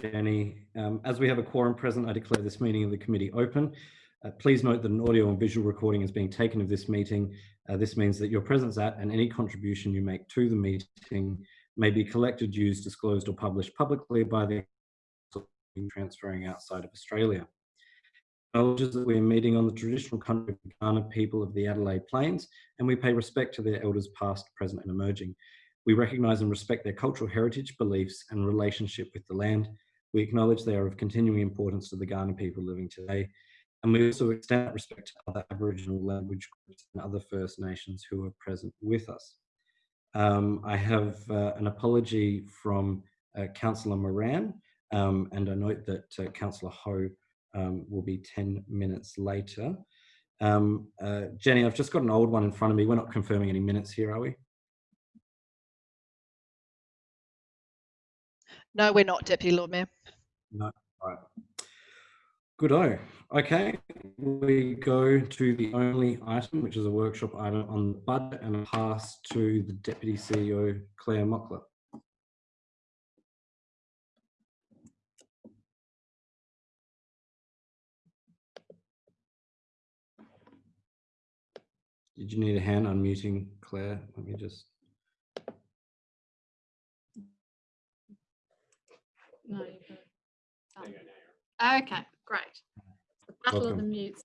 Jenny. Um, as we have a quorum present, I declare this meeting of the committee open. Uh, please note that an audio and visual recording is being taken of this meeting. Uh, this means that your presence at and any contribution you make to the meeting may be collected, used, disclosed or published publicly by the transferring outside of Australia. Acknowledges that we are meeting on the traditional country of the Kaurna people of the Adelaide Plains and we pay respect to their elders past, present and emerging. We recognise and respect their cultural heritage, beliefs and relationship with the land. We acknowledge they are of continuing importance to the Kaurna people living today. And we also extend respect to other Aboriginal language groups and other First Nations who are present with us. Um, I have uh, an apology from uh, Councillor Moran, um, and I note that uh, Councillor Hou um, will be 10 minutes later. Um, uh, Jenny, I've just got an old one in front of me. We're not confirming any minutes here, are we? No, we're not, Deputy Lord Mayor. No, all right. Good -o. Okay, we go to the only item, which is a workshop item on the budget and pass to the Deputy CEO, Claire Mockler. Did you need a hand unmuting, Claire? Let me just. No, you can. Oh. Okay, great. The battle of the mutes.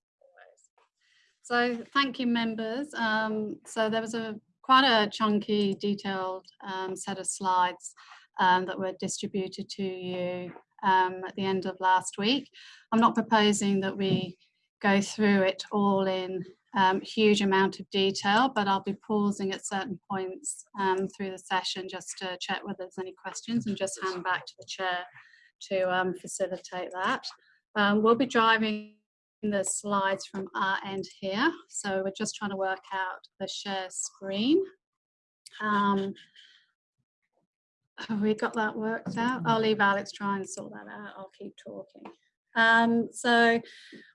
So thank you, members. Um, so there was a quite a chunky, detailed um, set of slides um, that were distributed to you um, at the end of last week. I'm not proposing that we go through it all in um, huge amount of detail, but I'll be pausing at certain points um, through the session just to check whether there's any questions and just hand back to the chair to um, facilitate that. Um, we'll be driving the slides from our end here. So we're just trying to work out the share screen. Um, have we got that worked out? I'll leave Alex try and sort that out. I'll keep talking. Um, so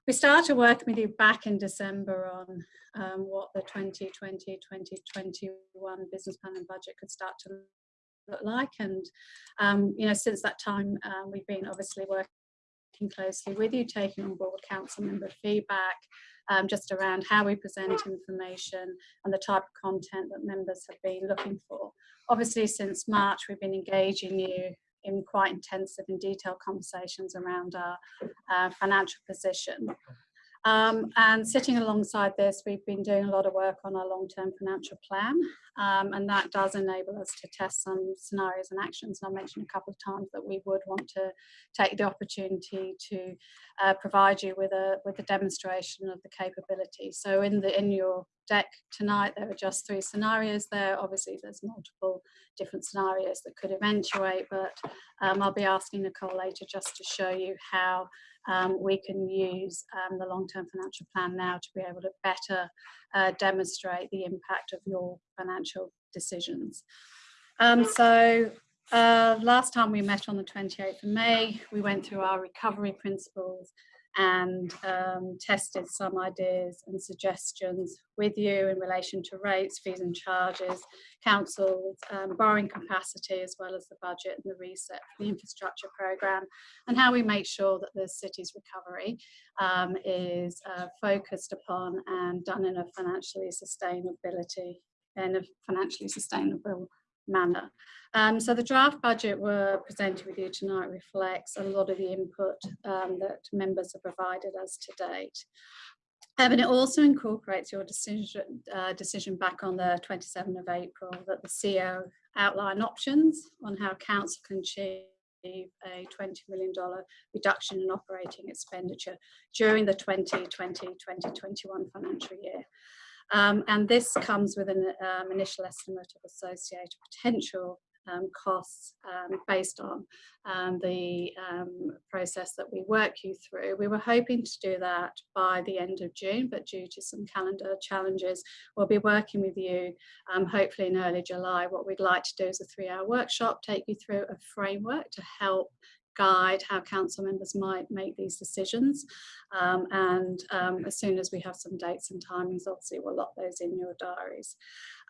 we started working with you back in December on um, what the 2020-2021 business plan and budget could start to look like. And, um, you know, since that time, um, we've been obviously working closely with you, taking on board council member feedback, um, just around how we present information and the type of content that members have been looking for. Obviously, since March, we've been engaging you in quite intensive and detailed conversations around our uh, financial position. Um, and sitting alongside this, we've been doing a lot of work on our long-term financial plan, um, and that does enable us to test some scenarios and actions. And I mentioned a couple of times that we would want to take the opportunity to uh, provide you with a with a demonstration of the capability. So in the in your deck tonight, there are just three scenarios there. Obviously, there's multiple different scenarios that could eventuate, but um, I'll be asking Nicole later just to show you how um, we can use um, the long-term financial plan now to be able to better uh, demonstrate the impact of your financial decisions. Um, so uh, last time we met on the 28th of May, we went through our recovery principles and um, tested some ideas and suggestions with you in relation to rates, fees and charges, council's um, borrowing capacity, as well as the budget and the reset for the infrastructure programme, and how we make sure that the city's recovery um, is uh, focused upon and done in a financially sustainability in a financially sustainable manner. Um, so the draft budget we're presenting with you tonight reflects a lot of the input um, that members have provided us to date. Um, and it also incorporates your decision, uh, decision back on the 27th of April that the CEO outline options on how council can achieve a $20 million reduction in operating expenditure during the 2020-2021 financial year. Um, and this comes with an um, initial estimate of associated potential um, costs um, based on um, the um, process that we work you through. We were hoping to do that by the end of June, but due to some calendar challenges, we'll be working with you hopefully in early July. What we'd like to do is a three hour workshop, take you through a framework to help guide how council members might make these decisions. Um, and um, as soon as we have some dates and timings, obviously we'll lock those in your diaries.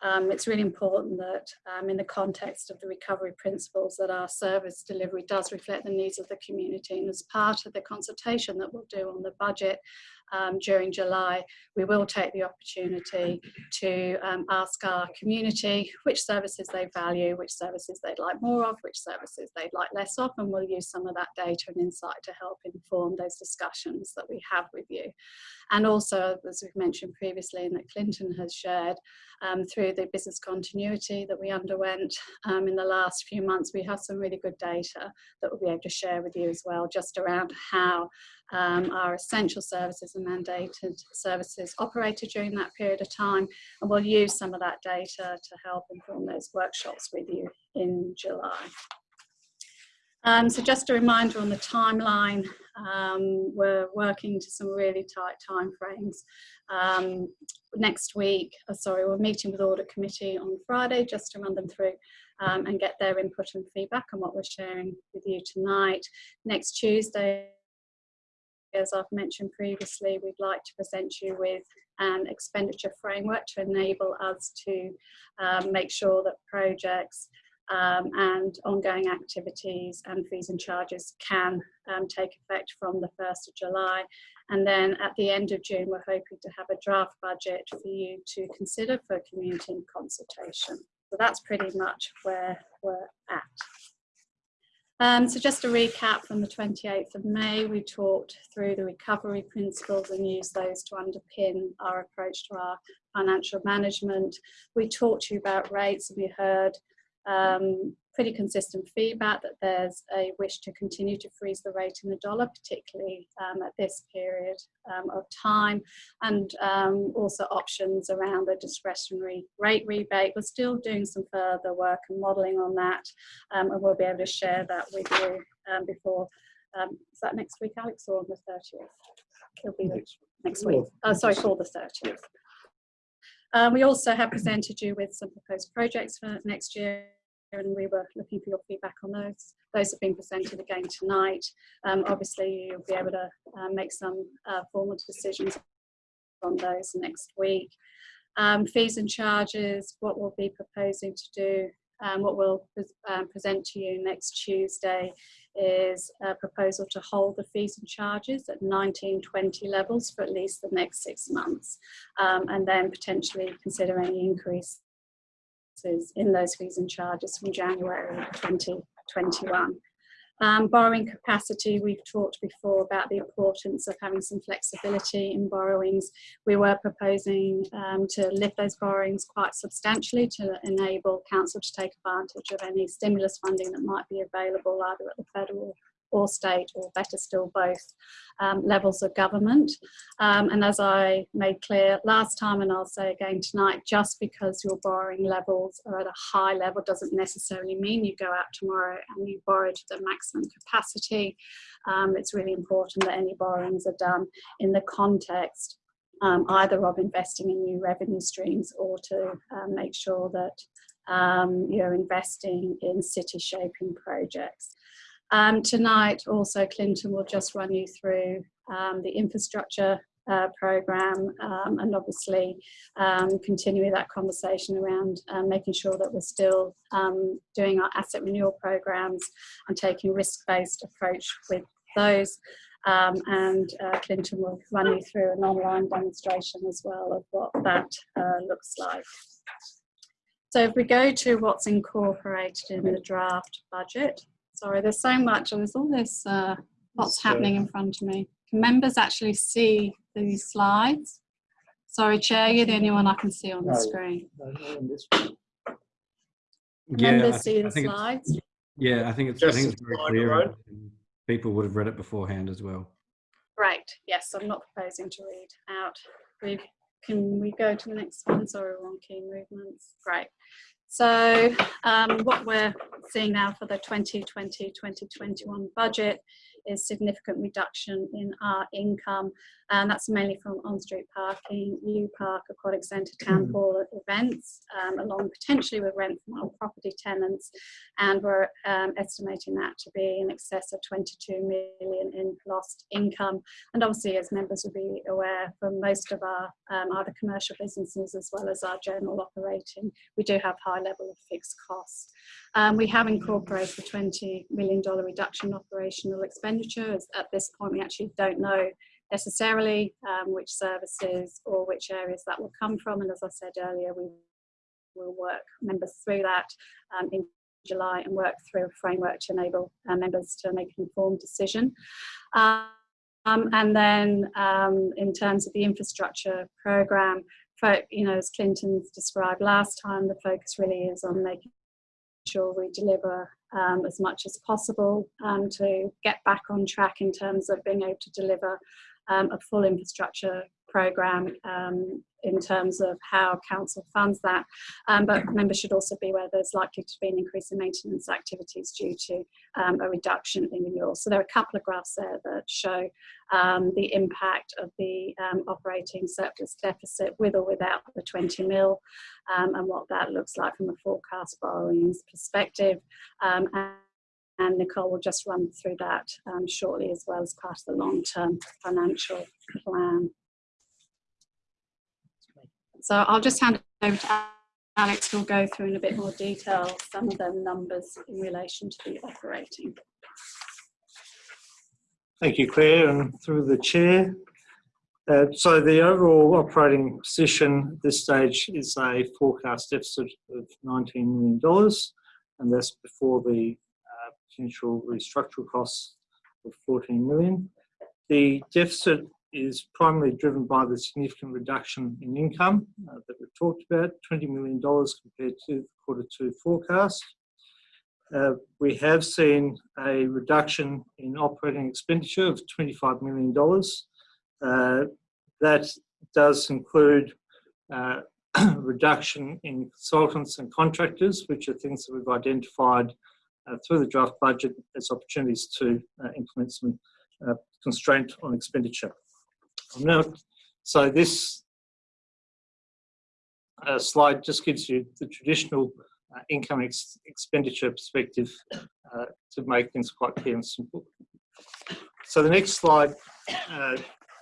Um, it's really important that um, in the context of the recovery principles that our service delivery does reflect the needs of the community and as part of the consultation that we'll do on the budget um, during July, we will take the opportunity to um, ask our community which services they value, which services they'd like more of, which services they'd like less of, and we'll use some of that data and insight to help inform those discussions that we have with you. And also, as we've mentioned previously and that Clinton has shared, um, through the business continuity that we underwent um, in the last few months, we have some really good data that we'll be able to share with you as well, just around how um, our essential services and mandated services operated during that period of time. And we'll use some of that data to help inform those workshops with you in July. Um, so just a reminder on the timeline, um, we're working to some really tight timeframes. Um, next week, uh, sorry, we're meeting with Audit Committee on Friday just to run them through um, and get their input and feedback on what we're sharing with you tonight. Next Tuesday, as I've mentioned previously, we'd like to present you with an expenditure framework to enable us to um, make sure that projects um, and ongoing activities and fees and charges can um, take effect from the 1st of July. And then at the end of June, we're hoping to have a draft budget for you to consider for community consultation. So that's pretty much where we're at. Um, so just a recap from the 28th of May, we talked through the recovery principles and used those to underpin our approach to our financial management. We talked to you about rates and we heard um, pretty consistent feedback that there's a wish to continue to freeze the rate in the dollar, particularly um, at this period um, of time, and um, also options around the discretionary rate rebate. We're still doing some further work and modelling on that, um, and we'll be able to share that with you um, before. Um, is that next week, Alex, or on the 30th? It'll be next, next week. Oh, sorry, for the 30th. Um, we also have presented you with some proposed projects for next year and we were looking for your feedback on those. Those have been presented again tonight. Um, obviously, you'll be able to uh, make some uh, formal decisions on those next week. Um, fees and charges, what we'll be proposing to do, um, what we'll um, present to you next Tuesday is a proposal to hold the fees and charges at 1920 levels for at least the next six months um, and then potentially consider any increase in those fees and charges from January 2021. Um, borrowing capacity, we've talked before about the importance of having some flexibility in borrowings. We were proposing um, to lift those borrowings quite substantially to enable council to take advantage of any stimulus funding that might be available either at the federal or state, or better still both, um, levels of government. Um, and as I made clear last time, and I'll say again tonight, just because your borrowing levels are at a high level doesn't necessarily mean you go out tomorrow and you borrow to the maximum capacity. Um, it's really important that any borrowings are done in the context um, either of investing in new revenue streams or to uh, make sure that um, you're investing in city shaping projects. Um, tonight also Clinton will just run you through um, the infrastructure uh, program um, and obviously um, continuing that conversation around um, making sure that we're still um, doing our asset renewal programs and taking risk-based approach with those and uh, Clinton will run you through an online demonstration as well of what that uh, looks like. So if we go to what's incorporated in the draft budget, Sorry, there's so much, and there's all this uh, what's happening in front of me. Can members actually see these slides? Sorry, Chair, you're the only one I can see on the screen. Yeah, members I, see the slides? yeah, I think it's, I think it's very slide clear. around. People would have read it beforehand as well. Great. Yes, I'm not proposing to read out. We can we go to the next one? Sorry, we're on key movements. Great. So um, what we're seeing now for the 2020-2021 budget is significant reduction in our income, and that's mainly from on-street parking, U Park, Aquatic Centre, Town Hall events, um, along potentially with rent from our property tenants, and we're um, estimating that to be in excess of 22 million in lost income. And obviously, as members will be aware, for most of our um, other commercial businesses as well as our general operating, we do have high level of fixed costs. Um, we have incorporated the $20 million reduction in operational expenditure. At this point, we actually don't know necessarily um, which services or which areas that will come from. And as I said earlier, we will work members through that um, in July and work through a framework to enable uh, members to make an informed decision. Um, and then um, in terms of the infrastructure program, you know, as Clinton's described last time, the focus really is on making sure we deliver um, as much as possible um, to get back on track in terms of being able to deliver um, a full infrastructure program um, in terms of how council funds that. Um, but members should also be aware there's likely to be an increase in maintenance activities due to um, a reduction in renewals. So there are a couple of graphs there that show um, the impact of the um, operating surplus deficit with or without the 20 mil um, and what that looks like from a forecast borrowings perspective. And, and Nicole will just run through that um, shortly as well as part of the long-term financial plan. So I'll just hand it over to Alex who'll go through in a bit more detail some of the numbers in relation to the operating. Thank you, Claire, and through the chair. Uh, so the overall operating position at this stage is a forecast deficit of $19 million, and that's before the uh, potential restructural costs of 14 million. The deficit is primarily driven by the significant reduction in income uh, that we've talked about, $20 million compared to the quarter two forecast. Uh, we have seen a reduction in operating expenditure of $25 million. Uh, that does include uh, reduction in consultants and contractors, which are things that we've identified uh, through the draft budget as opportunities to uh, implement some constraint on expenditure. Now, so this uh, slide just gives you the traditional uh, income ex expenditure perspective uh, to make things quite clear and simple. So the next slide uh,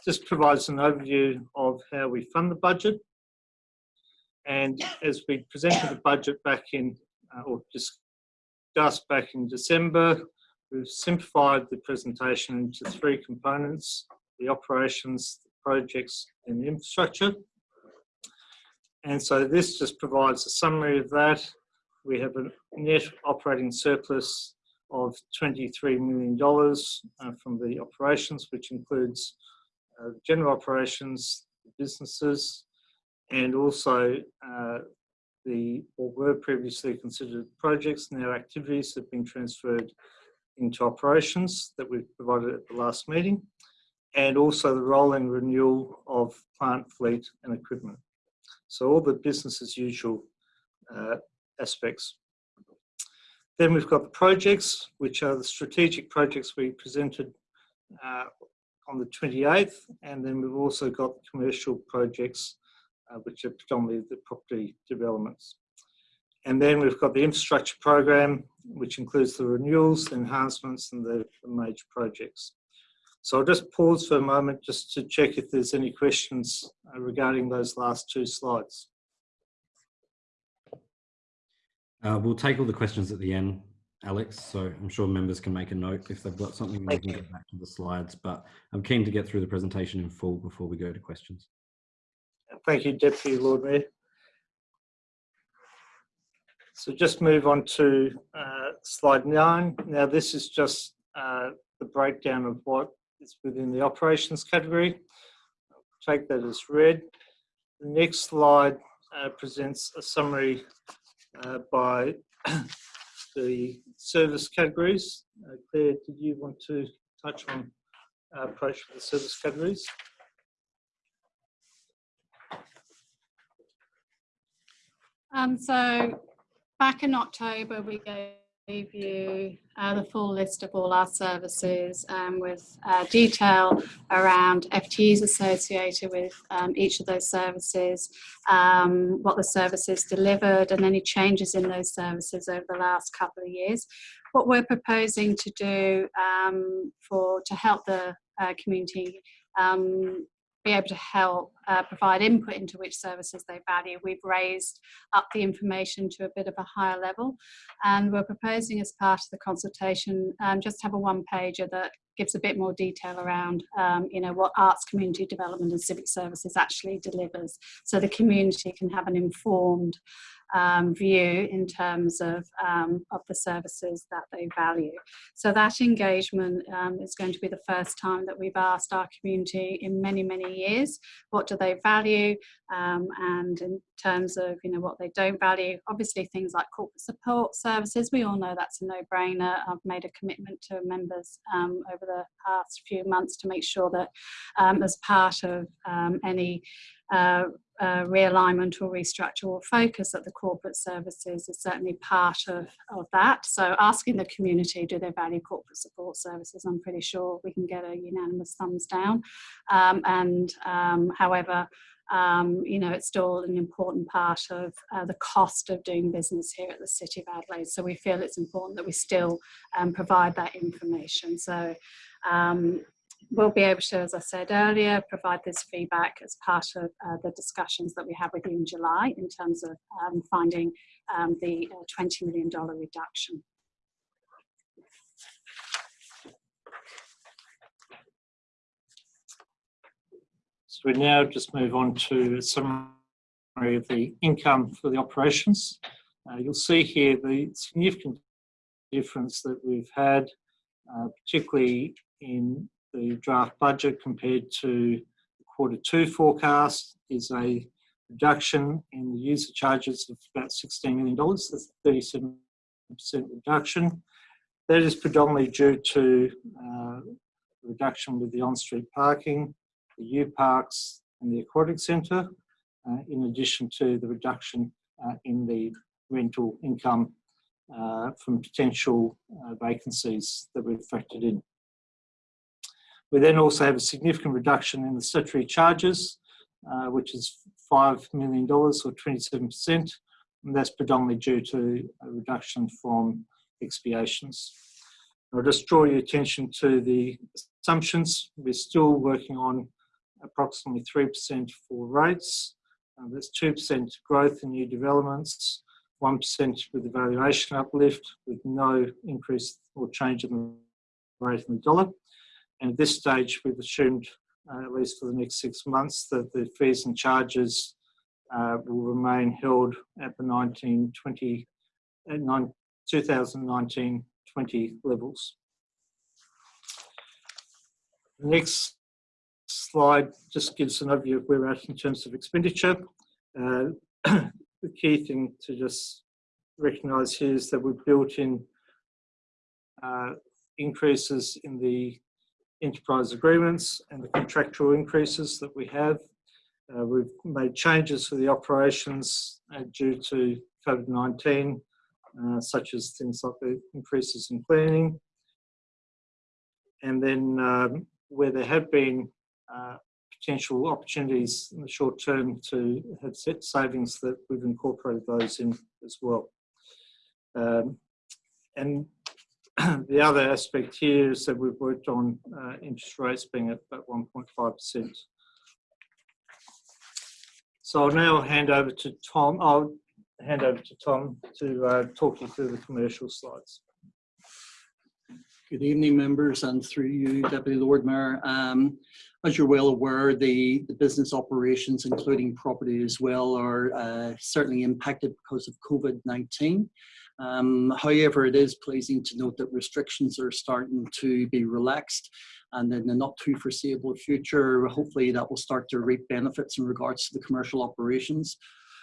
just provides an overview of how we fund the budget. And as we presented the budget back in, uh, or discussed back in December, we've simplified the presentation into three components the operations, the projects, and infrastructure. And so this just provides a summary of that. We have a net operating surplus of $23 million uh, from the operations, which includes uh, general operations, businesses, and also uh, the what were previously considered projects and their activities have been transferred into operations that we've provided at the last meeting and also the rolling renewal of plant fleet and equipment. So all the business as usual uh, aspects. Then we've got the projects, which are the strategic projects we presented uh, on the 28th, and then we've also got commercial projects, uh, which are predominantly the property developments. And then we've got the infrastructure program, which includes the renewals, the enhancements, and the, the major projects. So I'll just pause for a moment just to check if there's any questions regarding those last two slides. Uh, we'll take all the questions at the end, Alex, so I'm sure members can make a note if they've got something, they can get back to the slides, but I'm keen to get through the presentation in full before we go to questions. Thank you, Deputy Lord Mayor. So just move on to uh, slide nine. Now this is just uh, the breakdown of what it's within the operations category. Take that as read. The next slide uh, presents a summary uh, by the service categories. Uh, Claire, did you want to touch on our approach for the service categories? Um, so back in October, we gave you uh, the full list of all our services um, with uh, detail around FTEs associated with um, each of those services, um, what the services delivered and any changes in those services over the last couple of years. What we're proposing to do um, for to help the uh, community um, be able to help uh, provide input into which services they value. We've raised up the information to a bit of a higher level and we're proposing as part of the consultation um, just have a one pager that gives a bit more detail around um, you know what arts community development and civic services actually delivers so the community can have an informed um, view in terms of, um, of the services that they value. So that engagement um, is going to be the first time that we've asked our community in many, many years, what do they value? Um, and in terms of, you know, what they don't value, obviously things like corporate support services, we all know that's a no-brainer. I've made a commitment to members um, over the past few months to make sure that um, as part of any uh, uh, realignment or restructure or focus at the corporate services is certainly part of, of that. So asking the community, do they value corporate support services? I'm pretty sure we can get a unanimous thumbs down. Um, and um, however, um, you know, it's still an important part of uh, the cost of doing business here at the City of Adelaide. So we feel it's important that we still um, provide that information. So um, we'll be able to, as I said earlier, provide this feedback as part of uh, the discussions that we have with you in July in terms of um, finding um, the uh, $20 million reduction. So we now just move on to a summary of the income for the operations. Uh, you'll see here the significant difference that we've had, uh, particularly in the draft budget compared to the quarter two forecast is a reduction in the user charges of about $16 million. That's a 37% reduction. That is predominantly due to uh, reduction with the on-street parking, the U-Parks and the Aquatic Centre, uh, in addition to the reduction uh, in the rental income uh, from potential uh, vacancies that we've factored in. We then also have a significant reduction in the statutory charges, uh, which is $5 million or 27%, and that's predominantly due to a reduction from expiations. I'll just draw your attention to the assumptions. We're still working on approximately 3% for rates. Uh, that's 2% growth in new developments, 1% with the valuation uplift with no increase or change in the rate in the dollar. And at this stage, we've assumed, uh, at least for the next six months, that the fees and charges uh, will remain held at the 1920, uh, 2019-20 levels. The next slide just gives an overview of where we're at in terms of expenditure. Uh, the key thing to just recognise here is that we've built in uh, increases in the enterprise agreements and the contractual increases that we have. Uh, we've made changes for the operations uh, due to COVID-19, uh, such as things like the increases in cleaning. And then um, where there have been uh, potential opportunities in the short term to have set savings that we've incorporated those in as well. Um, and the other aspect here is that we've worked on uh, interest rates being at about 1.5%. So I'll now hand over to Tom. I'll hand over to Tom to uh, talk you through the commercial slides. Good evening, members, and through you, Deputy Lord Mayor. Um, as you're well aware, the, the business operations, including property as well, are uh, certainly impacted because of COVID-19. Um, however, it is pleasing to note that restrictions are starting to be relaxed and in the not too foreseeable future, hopefully that will start to reap benefits in regards to the commercial operations.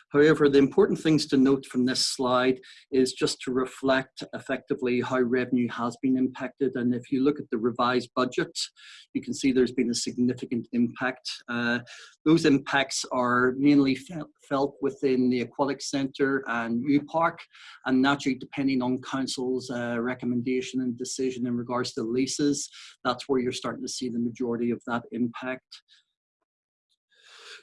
However, the important things to note from this slide is just to reflect effectively how revenue has been impacted. And if you look at the revised budget, you can see there's been a significant impact. Uh, those impacts are mainly felt, within the Aquatic Centre and U Park, and naturally depending on Council's uh, recommendation and decision in regards to leases, that's where you're starting to see the majority of that impact.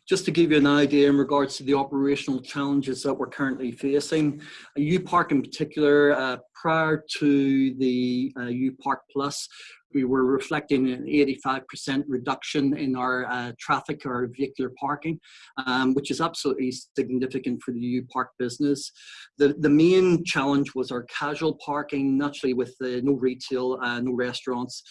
Just to give you an idea in regards to the operational challenges that we're currently facing, U Park in particular, uh, prior to the uh, U Park Plus, we were reflecting an 85% reduction in our uh, traffic or vehicular parking, um, which is absolutely significant for the U Park business. The, the main challenge was our casual parking, naturally with uh, no retail, uh, no restaurants,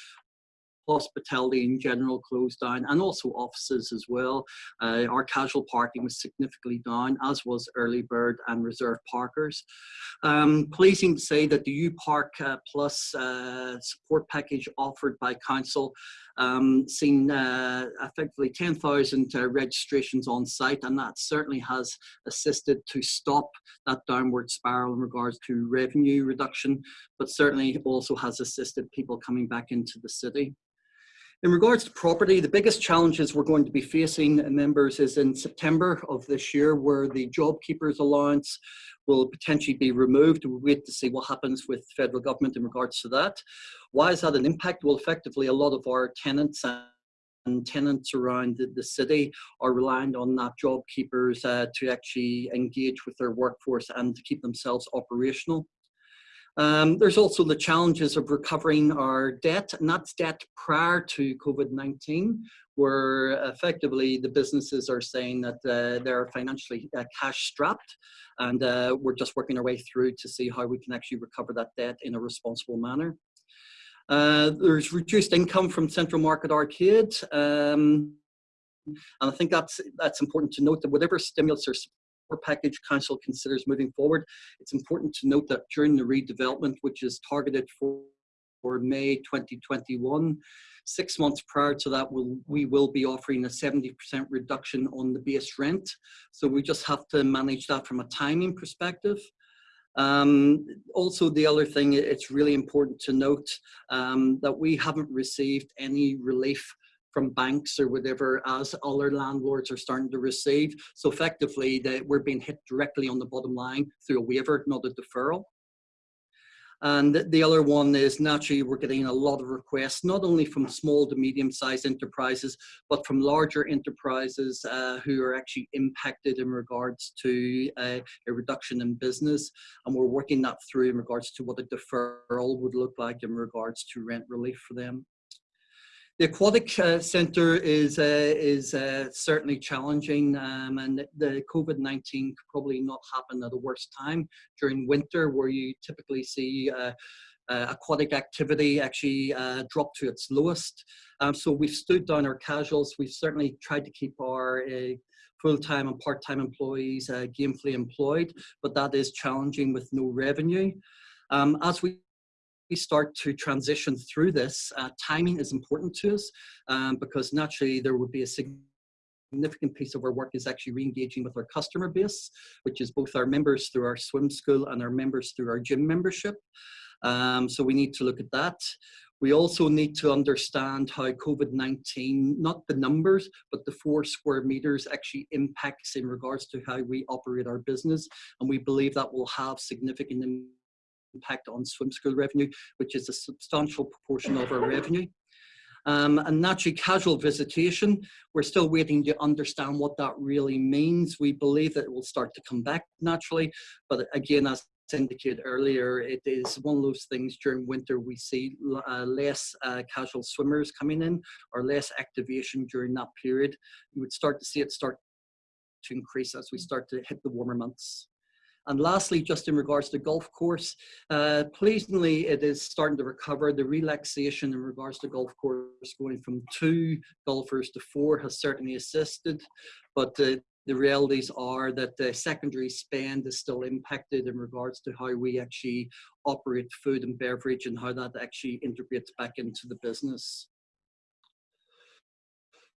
hospitality in general closed down and also offices as well. Uh, our casual parking was significantly down as was early bird and reserve parkers. Um, pleasing to say that the U Park uh, Plus uh, support package offered by council um, seen uh, effectively 10,000 uh, registrations on site and that certainly has assisted to stop that downward spiral in regards to revenue reduction but certainly also has assisted people coming back into the city. In regards to property, the biggest challenges we're going to be facing, members, is in September of this year, where the JobKeepers Allowance will potentially be removed. We'll wait to see what happens with the federal government in regards to that. Why is that an impact? Well, effectively, a lot of our tenants and tenants around the, the city are reliant on that job keepers uh, to actually engage with their workforce and to keep themselves operational. Um, there's also the challenges of recovering our debt, and that's debt prior to COVID-19, where effectively the businesses are saying that uh, they're financially uh, cash strapped, and uh, we're just working our way through to see how we can actually recover that debt in a responsible manner. Uh, there's reduced income from Central Market Arcade. Um, and I think that's that's important to note that whatever stimulus or package council considers moving forward. It's important to note that during the redevelopment, which is targeted for, for May 2021, six months prior to that, we'll, we will be offering a 70% reduction on the base rent. So we just have to manage that from a timing perspective. Um, also, the other thing, it's really important to note um, that we haven't received any relief from banks or whatever as other landlords are starting to receive. So effectively, they, we're being hit directly on the bottom line through a waiver, not a deferral. And the other one is naturally we're getting a lot of requests, not only from small to medium sized enterprises, but from larger enterprises uh, who are actually impacted in regards to uh, a reduction in business. And we're working that through in regards to what a deferral would look like in regards to rent relief for them. The aquatic uh, centre is uh, is uh, certainly challenging, um, and the COVID-19 could probably not happen at a worse time during winter, where you typically see uh, uh, aquatic activity actually uh, drop to its lowest. Um, so we've stood down our casuals. We've certainly tried to keep our full-time and part-time employees gainfully employed, but that is challenging with no revenue. Um, as we we start to transition through this, uh, timing is important to us um, because naturally there would be a significant piece of our work is actually re-engaging with our customer base, which is both our members through our swim school and our members through our gym membership. Um, so we need to look at that. We also need to understand how COVID-19, not the numbers, but the four square meters actually impacts in regards to how we operate our business. And we believe that will have significant impact on swim school revenue, which is a substantial proportion of our revenue. Um, and naturally casual visitation, we're still waiting to understand what that really means. We believe that it will start to come back naturally, but again, as indicated earlier, it is one of those things during winter we see uh, less uh, casual swimmers coming in or less activation during that period. You would start to see it start to increase as we start to hit the warmer months. And lastly, just in regards to golf course, uh, pleasingly it is starting to recover. The relaxation in regards to golf course going from two golfers to four has certainly assisted, but uh, the realities are that the secondary spend is still impacted in regards to how we actually operate food and beverage and how that actually integrates back into the business.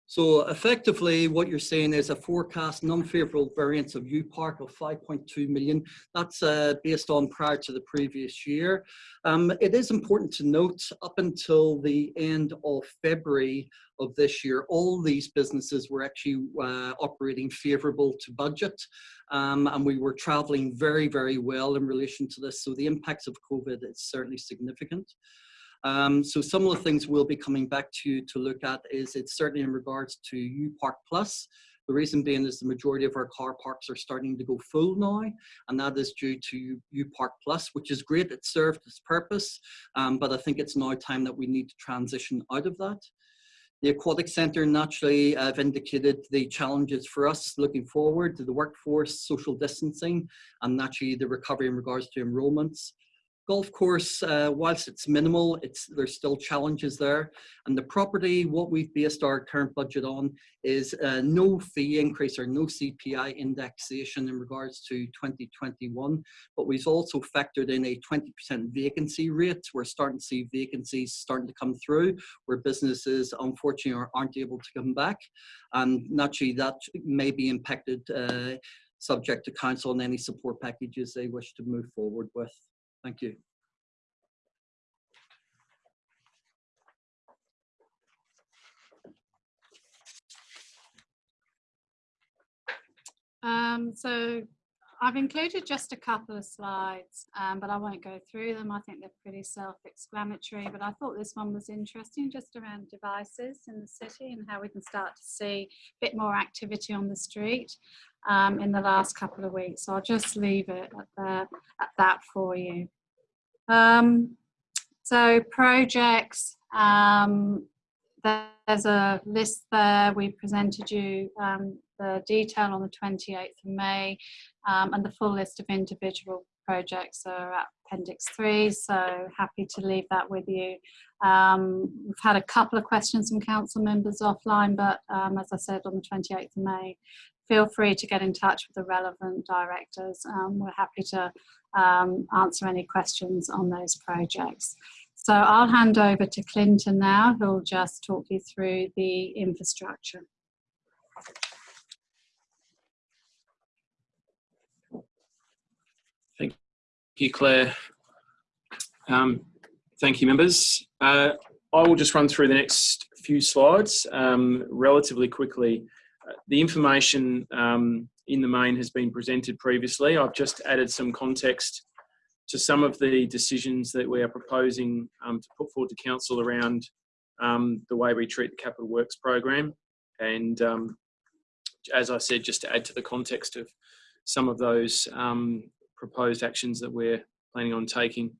So effectively, what you're saying is a forecast non-favorable variance of UPark of 5.2 million. That's uh, based on prior to the previous year. Um, it is important to note up until the end of February of this year, all these businesses were actually uh, operating favorable to budget. Um, and we were traveling very, very well in relation to this. So the impacts of COVID is certainly significant. Um, so some of the things we'll be coming back to to look at is it's certainly in regards to UPark Plus. The reason being is the majority of our car parks are starting to go full now, and that is due to UPark Plus, which is great. It served its purpose, um, but I think it's now time that we need to transition out of that. The Aquatic Centre naturally have indicated the challenges for us looking forward to the workforce, social distancing, and naturally the recovery in regards to enrolments. Golf course, uh, whilst it's minimal, it's there's still challenges there. And the property, what we've based our current budget on is uh, no fee increase or no CPI indexation in regards to 2021. But we've also factored in a 20% vacancy rate. We're starting to see vacancies starting to come through where businesses unfortunately are, aren't able to come back. And naturally that may be impacted uh, subject to council and any support packages they wish to move forward with. Thank you. Um, so I've included just a couple of slides, um, but I won't go through them. I think they're pretty self-explanatory, but I thought this one was interesting just around devices in the city and how we can start to see a bit more activity on the street um, in the last couple of weeks. So I'll just leave it at, the, at that for you. Um, so projects, um, there's a list there. We presented you um, the detail on the 28th of May um, and the full list of individual projects are at appendix 3 so happy to leave that with you um, we've had a couple of questions from council members offline but um, as I said on the 28th of May feel free to get in touch with the relevant directors um, we're happy to um, answer any questions on those projects so I'll hand over to Clinton now who'll just talk you through the infrastructure Thank you, Claire. Um, thank you, members. Uh, I will just run through the next few slides um, relatively quickly. The information um, in the main has been presented previously. I've just added some context to some of the decisions that we are proposing um, to put forward to council around um, the way we treat the capital works program. And um, as I said, just to add to the context of some of those um, proposed actions that we're planning on taking.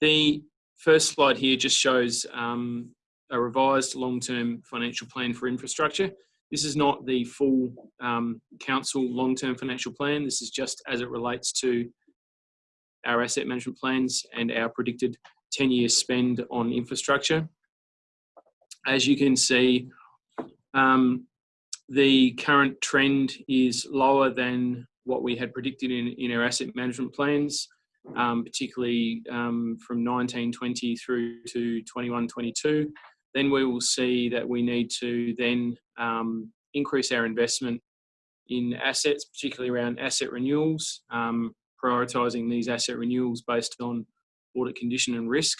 The first slide here just shows um, a revised long-term financial plan for infrastructure. This is not the full um, council long-term financial plan. This is just as it relates to our asset management plans and our predicted 10-year spend on infrastructure. As you can see, um, the current trend is lower than what we had predicted in, in our asset management plans, um, particularly um, from 1920 through to 21-22. Then we will see that we need to then um, increase our investment in assets, particularly around asset renewals, um, prioritising these asset renewals based on audit condition and risk.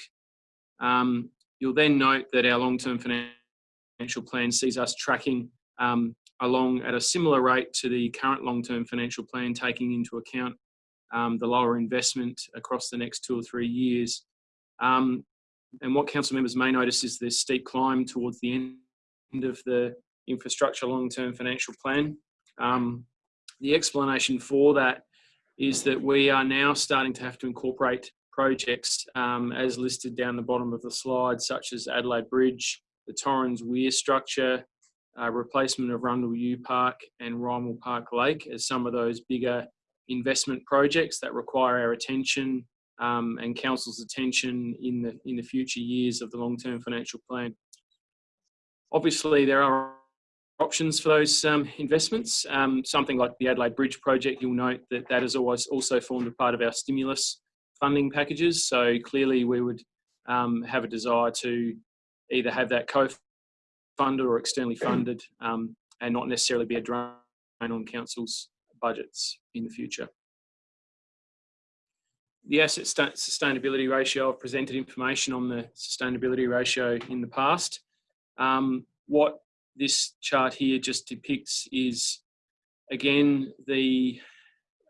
Um, you'll then note that our long-term financial plan sees us tracking um, along at a similar rate to the current long-term financial plan, taking into account um, the lower investment across the next two or three years. Um, and what council members may notice is this steep climb towards the end of the infrastructure long-term financial plan. Um, the explanation for that is that we are now starting to have to incorporate projects um, as listed down the bottom of the slide, such as Adelaide Bridge, the Torrens Weir structure, uh, replacement of Rundle U Park and Rymill Park Lake as some of those bigger investment projects that require our attention um, and council's attention in the in the future years of the long-term financial plan. Obviously, there are options for those um, investments. Um, something like the Adelaide Bridge project, you'll note that that has always also formed a part of our stimulus funding packages. So clearly, we would um, have a desire to either have that co funded or externally funded um, and not necessarily be a drain on council's budgets in the future. The asset sustainability ratio, I've presented information on the sustainability ratio in the past. Um, what this chart here just depicts is, again, the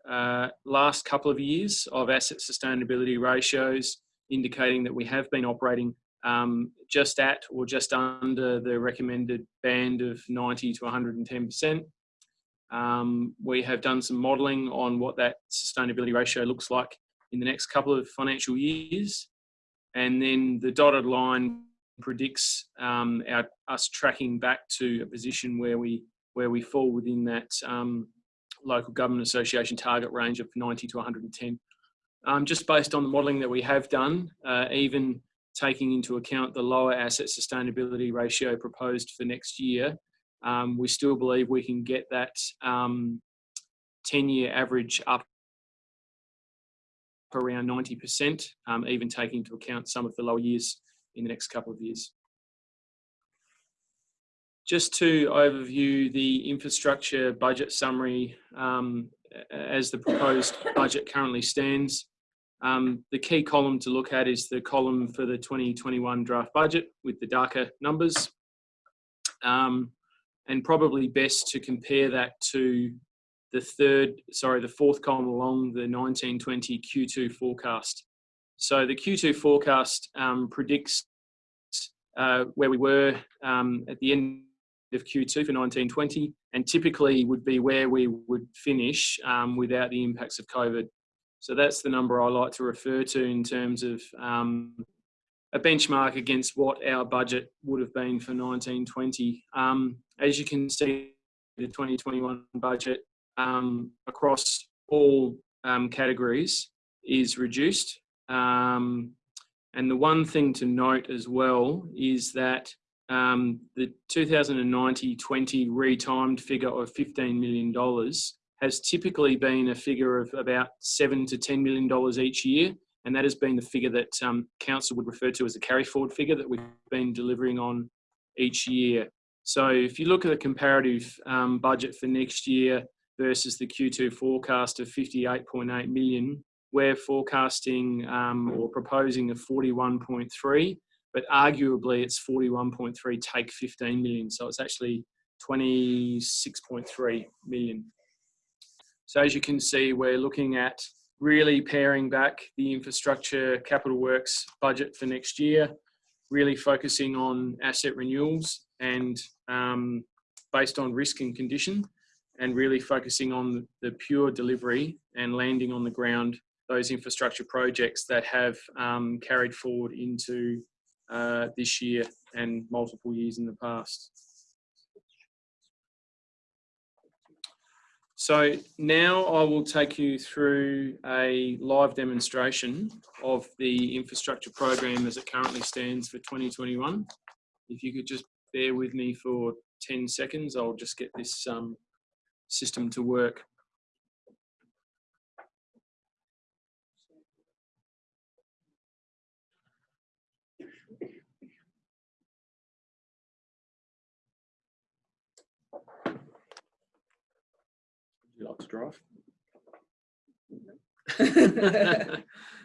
uh, last couple of years of asset sustainability ratios indicating that we have been operating um, just at or just under the recommended band of 90 to 110%. Um, we have done some modelling on what that sustainability ratio looks like in the next couple of financial years. And then the dotted line predicts um, our, us tracking back to a position where we where we fall within that um, local government association target range of 90 to 110. Um, just based on the modelling that we have done, uh, even taking into account the lower asset sustainability ratio proposed for next year, um, we still believe we can get that 10-year average up around 90%, um, even taking into account some of the lower years in the next couple of years. Just to overview the infrastructure budget summary um, as the proposed budget currently stands, um, the key column to look at is the column for the 2021 draft budget with the darker numbers. Um, and probably best to compare that to the third, sorry, the fourth column along the 1920 Q2 forecast. So the Q2 forecast um, predicts uh, where we were um, at the end of Q2 for 1920 and typically would be where we would finish um, without the impacts of COVID. So that's the number I like to refer to in terms of um, a benchmark against what our budget would have been for 1920. Um, as you can see, the 2021 budget um, across all um, categories is reduced. Um, and the one thing to note as well is that um, the 2090-20 retimed figure of $15 million has typically been a figure of about seven to $10 million each year. And that has been the figure that um, council would refer to as a carry forward figure that we've been delivering on each year. So if you look at the comparative um, budget for next year versus the Q2 forecast of 58.8 million, we're forecasting um, or proposing a 41.3, but arguably it's 41.3 take 15 million. So it's actually 26.3 million. So as you can see, we're looking at really paring back the infrastructure capital works budget for next year, really focusing on asset renewals and um, based on risk and condition, and really focusing on the pure delivery and landing on the ground those infrastructure projects that have um, carried forward into uh, this year and multiple years in the past. So now I will take you through a live demonstration of the infrastructure program as it currently stands for 2021. If you could just bear with me for 10 seconds, I'll just get this um, system to work. Would you like to drive?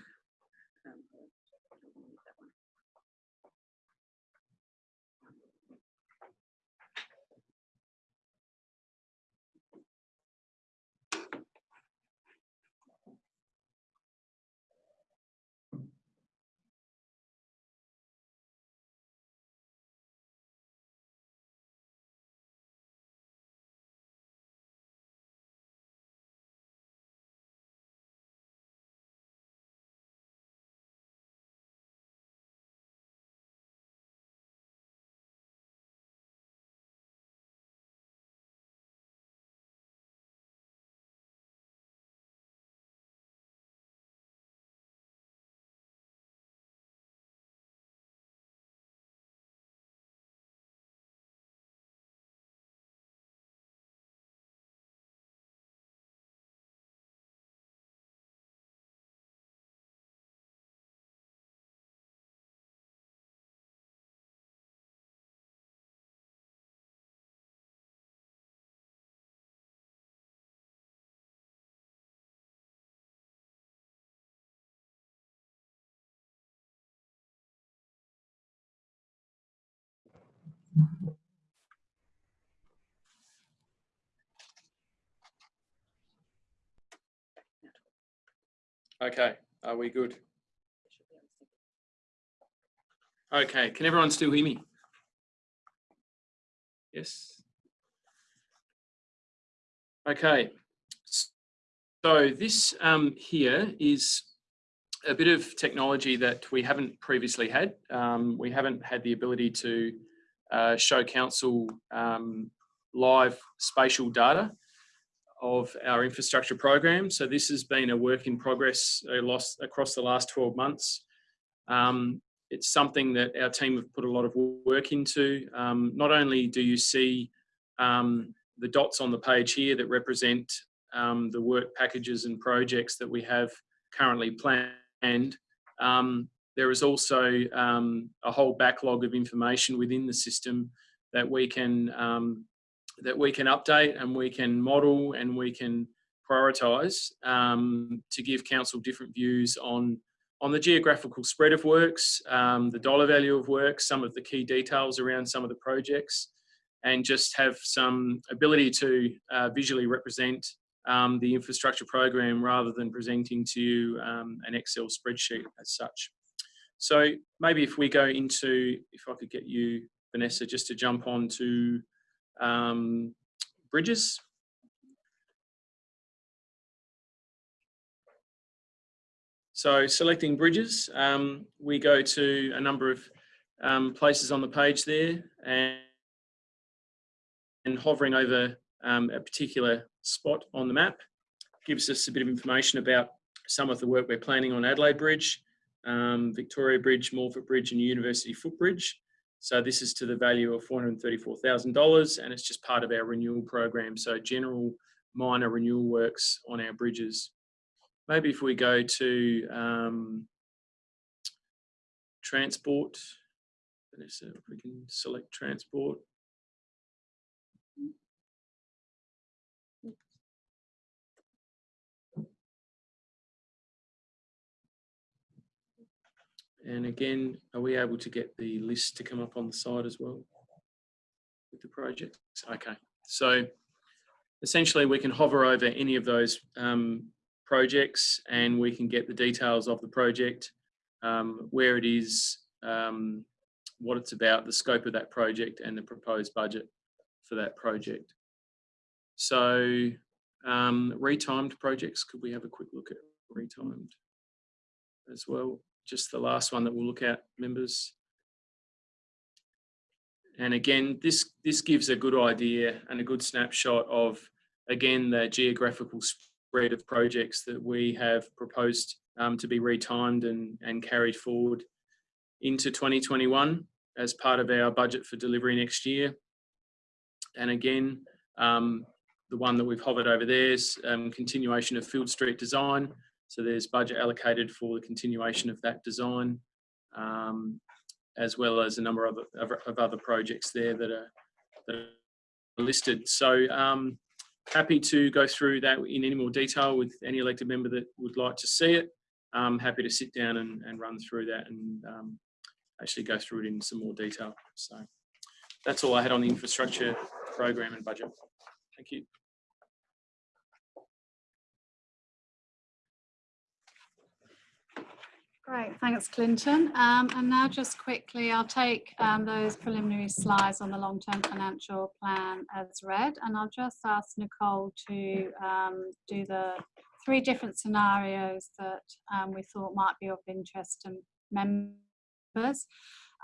Okay, are we good? Okay, can everyone still hear me? Yes. Okay, so this um, here is a bit of technology that we haven't previously had. Um, we haven't had the ability to uh, show council um, live spatial data of our infrastructure program. So this has been a work in progress across the last 12 months. Um, it's something that our team have put a lot of work into. Um, not only do you see um, the dots on the page here that represent um, the work packages and projects that we have currently planned, um, there is also um, a whole backlog of information within the system that we can that we can update and we can model and we can prioritise um, to give council different views on on the geographical spread of works, um, the dollar value of works, some of the key details around some of the projects, and just have some ability to uh, visually represent um, the infrastructure program rather than presenting to you um, an Excel spreadsheet as such. So maybe if we go into, if I could get you, Vanessa, just to jump on to um, bridges. So selecting bridges, um, we go to a number of um, places on the page there and, and hovering over um, a particular spot on the map gives us a bit of information about some of the work we're planning on Adelaide Bridge, um, Victoria Bridge, Morphett Bridge and University Footbridge. So this is to the value of $434,000 and it's just part of our renewal program. So general minor renewal works on our bridges. Maybe if we go to um, transport, if we can select transport. And again, are we able to get the list to come up on the side as well with the projects? Okay, so essentially we can hover over any of those um, projects and we can get the details of the project, um, where it is, um, what it's about, the scope of that project and the proposed budget for that project. So um, retimed projects, could we have a quick look at retimed as well? Just the last one that we'll look at, members. And again, this, this gives a good idea and a good snapshot of, again, the geographical spread of projects that we have proposed um, to be retimed and, and carried forward into 2021 as part of our budget for delivery next year. And again, um, the one that we've hovered over there is um, continuation of Field Street design. So there's budget allocated for the continuation of that design, um, as well as a number of, of, of, other projects there that are, that are listed. So um, happy to go through that in any more detail with any elected member that would like to see it. I'm happy to sit down and, and run through that and um, actually go through it in some more detail. So that's all I had on the infrastructure program and budget. Thank you. Great, thanks Clinton. Um, and now just quickly, I'll take um, those preliminary slides on the long-term financial plan as read, and I'll just ask Nicole to um, do the three different scenarios that um, we thought might be of interest to members.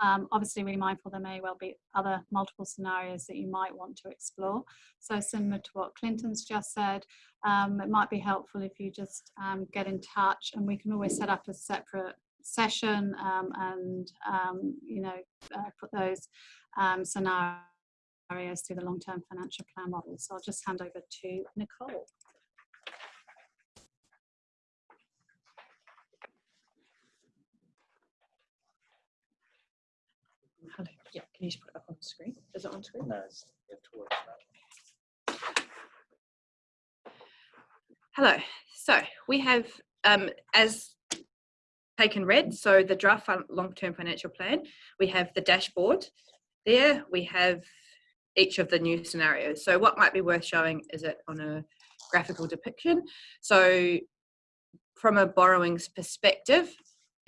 Um, obviously, we're mindful there may well be other multiple scenarios that you might want to explore. So similar to what Clinton's just said, um, it might be helpful if you just um, get in touch and we can always set up a separate session um, and, um, you know, uh, put those um, scenarios through the long-term financial plan model. So I'll just hand over to Nicole. Can you just put it up on the screen? Is it on screen? No, it's, you have to work that. Hello. So we have, um, as taken red, so the draft long-term financial plan, we have the dashboard. There we have each of the new scenarios. So what might be worth showing is it on a graphical depiction. So from a borrowings perspective,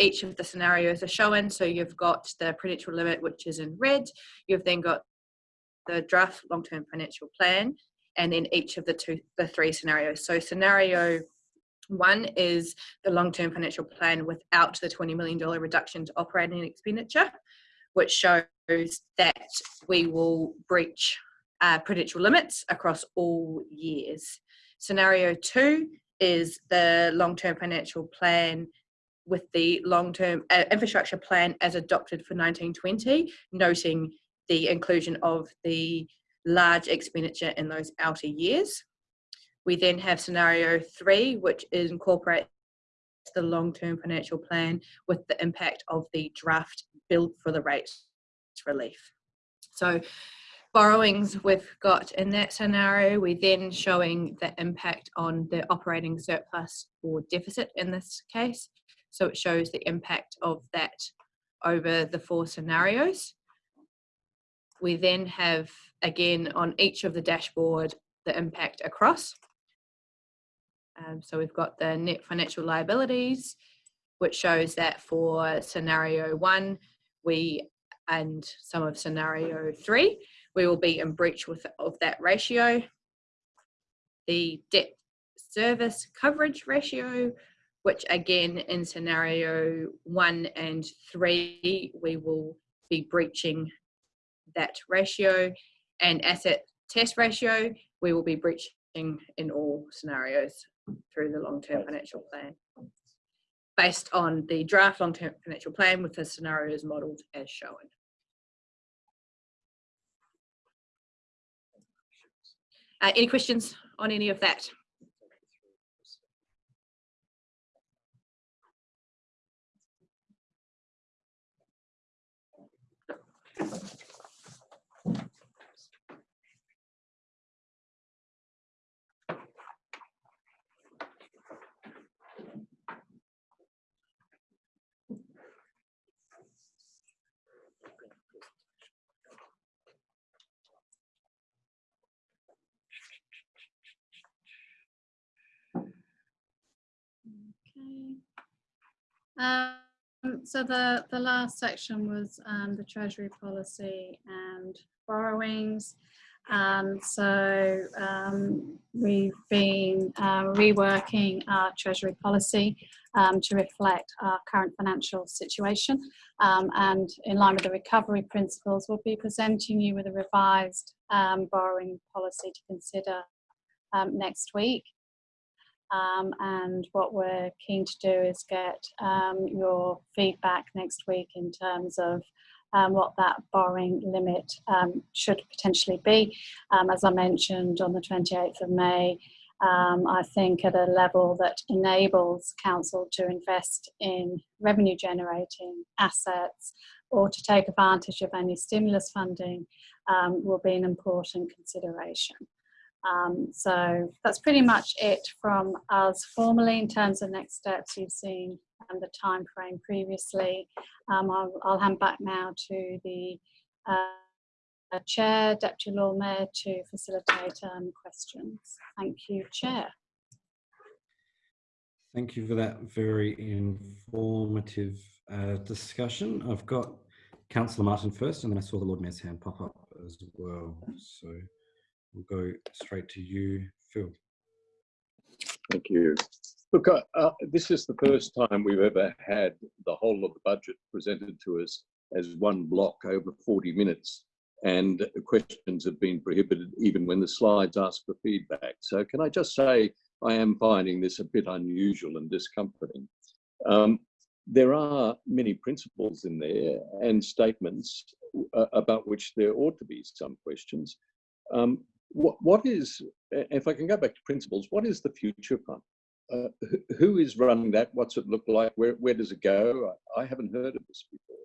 each of the scenarios are shown. So you've got the prudential limit, which is in red. You've then got the draft long-term financial plan, and then each of the two, the three scenarios. So scenario one is the long-term financial plan without the $20 million reduction to operating expenditure, which shows that we will breach uh, prudential limits across all years. Scenario two is the long-term financial plan with the long-term uh, infrastructure plan as adopted for 1920, noting the inclusion of the large expenditure in those outer years. We then have scenario three, which incorporates the long-term financial plan with the impact of the draft bill for the rates relief. So borrowings we've got in that scenario, we're then showing the impact on the operating surplus or deficit in this case. So it shows the impact of that over the four scenarios. We then have, again, on each of the dashboard, the impact across. Um, so we've got the net financial liabilities, which shows that for scenario one, we and some of scenario three, we will be in breach with of that ratio. The debt service coverage ratio, which again in scenario one and three, we will be breaching that ratio and asset test ratio, we will be breaching in all scenarios through the long-term financial plan based on the draft long-term financial plan with the scenarios modelled as shown. Uh, any questions on any of that? Okay. Um, so the, the last section was um, the Treasury policy and borrowings. Um, so um, we've been uh, reworking our Treasury policy um, to reflect our current financial situation. Um, and in line with the recovery principles, we'll be presenting you with a revised um, borrowing policy to consider um, next week. Um, and what we're keen to do is get um, your feedback next week in terms of um, what that borrowing limit um, should potentially be. Um, as I mentioned on the 28th of May, um, I think at a level that enables council to invest in revenue generating assets or to take advantage of any stimulus funding will be an important consideration. Um, so that's pretty much it from us formally in terms of next steps. You've seen um, the time frame previously. Um, I'll, I'll, hand back now to the uh, Chair, Deputy Lord Mayor to facilitate um, questions. Thank you, Chair. Thank you for that very informative uh, discussion. I've got Councillor Martin first, and then I saw the Lord Mayor's hand pop up as well. So. We'll go straight to you, Phil. Thank you. Look, uh, this is the first time we've ever had the whole of the budget presented to us as one block over 40 minutes and questions have been prohibited even when the slides ask for feedback. So can I just say I am finding this a bit unusual and discomforting. Um, there are many principles in there and statements uh, about which there ought to be some questions. Um, what, what is, if I can go back to principles, what is the future fund? Uh, who is running that? What's it look like? Where, where does it go? I, I haven't heard of this before.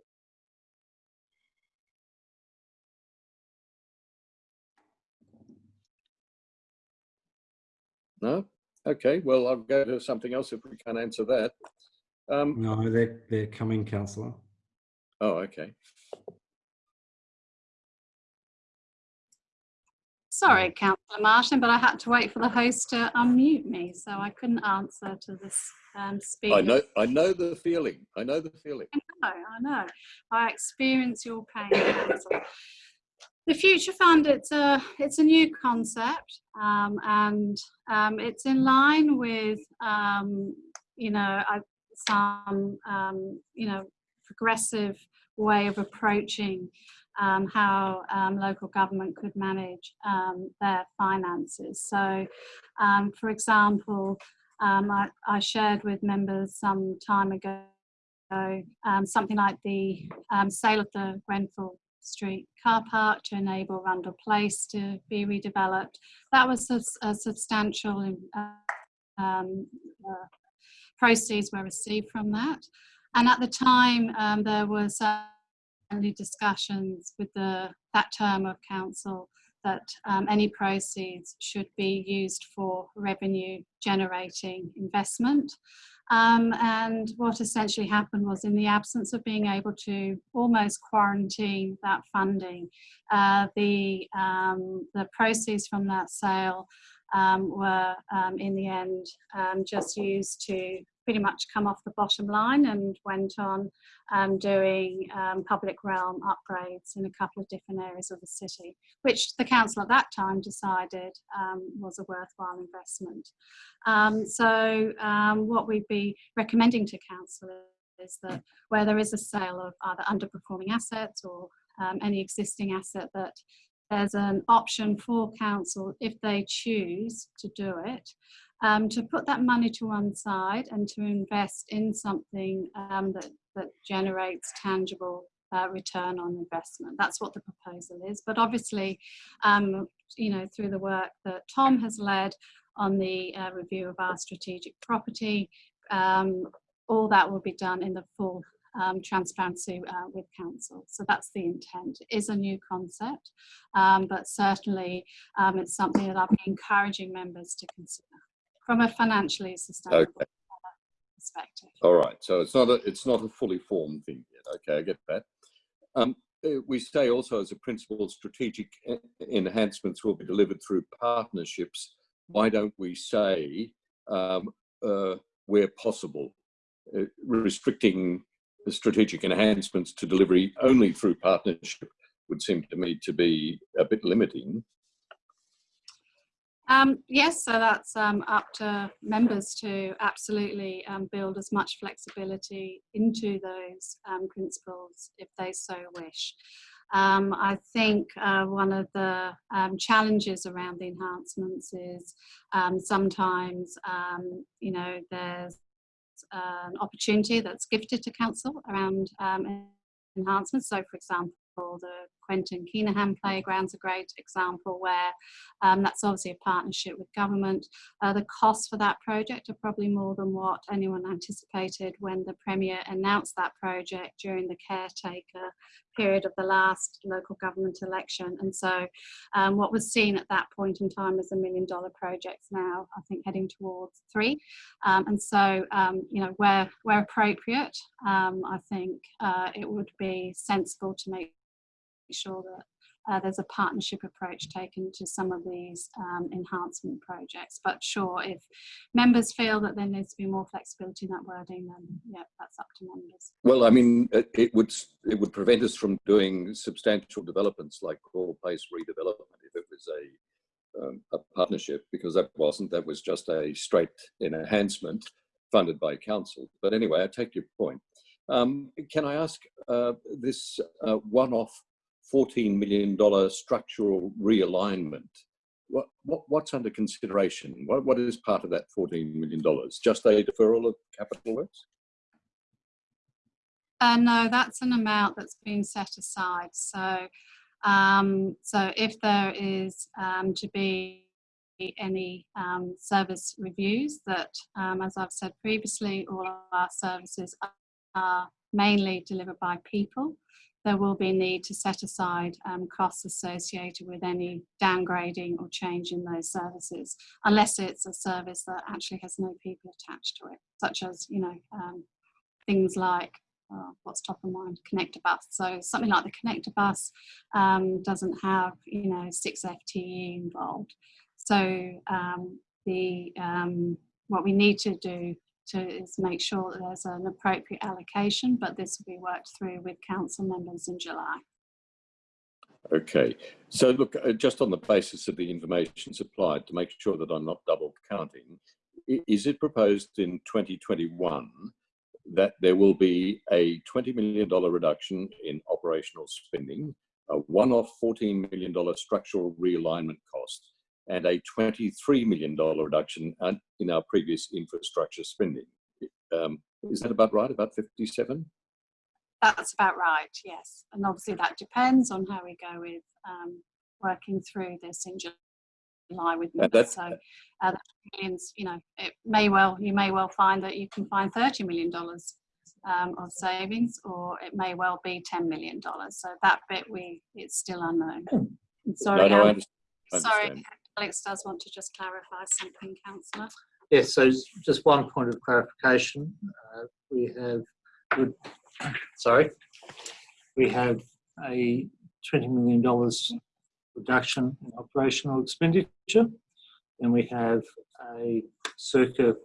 No? Okay, well, I'll go to something else if we can't answer that. Um, no, they're, they're coming, Councillor. Oh, okay. Sorry, Councillor Martin, but I had to wait for the host to unmute me, so I couldn't answer to this um. I know, I know the feeling. I know the feeling. I know, I know. I experience your pain. The Future Fund, it's a, it's a new concept um, and um, it's in line with, um, you know, some, um, you know, progressive way of approaching um, how um, local government could manage um, their finances. So, um, for example, um, I, I shared with members some time ago um, something like the sale of the Grenfell Street car park to enable Rundle Place to be redeveloped. That was a, a substantial uh, uh, proceeds were received from that. And at the time, there was only discussions with the that term of council that um, any proceeds should be used for revenue generating investment. Um, and what essentially happened was in the absence of being able to almost quarantine that funding, uh, the, um, the proceeds from that sale um, were um, in the end um, just used to pretty much come off the bottom line and went on um, doing um, public realm upgrades in a couple of different areas of the city, which the council at that time decided um, was a worthwhile investment. Um, so um, what we'd be recommending to council is that where there is a sale of either underperforming assets or um, any existing asset that there's an option for council if they choose to do it um, to put that money to one side and to invest in something um, that, that generates tangible uh, return on investment. That's what the proposal is. But obviously, um, you know, through the work that Tom has led on the uh, review of our strategic property, um, all that will be done in the full um, transparency uh, with council. So that's the intent. It is a new concept, um, but certainly um, it's something that I'll be encouraging members to consider from a financially sustainable Okay. perspective. All right. So it's not a, it's not a fully formed thing yet. Okay, I get that. Um, uh, we say also as a principle, strategic enhancements will be delivered through partnerships. Why don't we say um, uh, where possible, uh, restricting the strategic enhancements to delivery only through partnership would seem to me to be a bit limiting. Um, yes, so that's um, up to members to absolutely um, build as much flexibility into those um, principles if they so wish. Um, I think uh, one of the um, challenges around the enhancements is sometimes, you know, there's an opportunity that's gifted to council around enhancements. So, for example, the Quentin Kenihan Playground's a great example where um, that's obviously a partnership with government. Uh, the costs for that project are probably more than what anyone anticipated when the Premier announced that project during the caretaker period of the last local government election. And so um, what was seen at that point in time as a million dollar projects now, I think heading towards three. Um, and so, um, you know, where, where appropriate, um, I think uh, it would be sensible to make sure that uh, there's a partnership approach taken to some of these um, enhancement projects. But sure, if members feel that there needs to be more flexibility in that wording, then yeah, that's up to members. Well, I mean, it, would it would prevent us from doing substantial developments like Coral Place redevelopment if it was a um, a partnership, because that wasn't. That was just a straight enhancement funded by council. But anyway, I take your point. Um, can I ask uh, this uh, one-off $14 million structural realignment? What, what, what's under consideration? What, what is part of that $14 million? Just a deferral of capital works? Uh, no, that's an amount that's been set aside. So, um, so if there is um, to be any um, service reviews that, um, as I've said previously, all of our services are mainly delivered by people. There will be need to set aside um, costs associated with any downgrading or change in those services, unless it's a service that actually has no people attached to it, such as you know um, things like uh, what's top of mind, connector bus. So something like the connector bus um, doesn't have, you know, six FTE involved. So um, the um, what we need to do to is make sure that there's an appropriate allocation, but this will be worked through with council members in July. Okay, so look, uh, just on the basis of the information supplied, to make sure that I'm not double counting, is it proposed in 2021 that there will be a $20 million reduction in operational spending, a one-off $14 million structural realignment cost, and a $23 million reduction in our previous infrastructure spending? Um, is that about right, about 57? That's about right, yes. And obviously that depends on how we go with um, working through this in July with that's- So uh, millions, you know, it may well, you may well find that you can find $30 million um, of savings or it may well be $10 million. So that bit we, it's still unknown. Sorry, no, no, I understand. Sorry. Alex does want to just clarify something, councillor. Yes, so just one point of clarification. Uh, We have, would- sorry, we have a $20 million reduction in operational expenditure. And we have a circa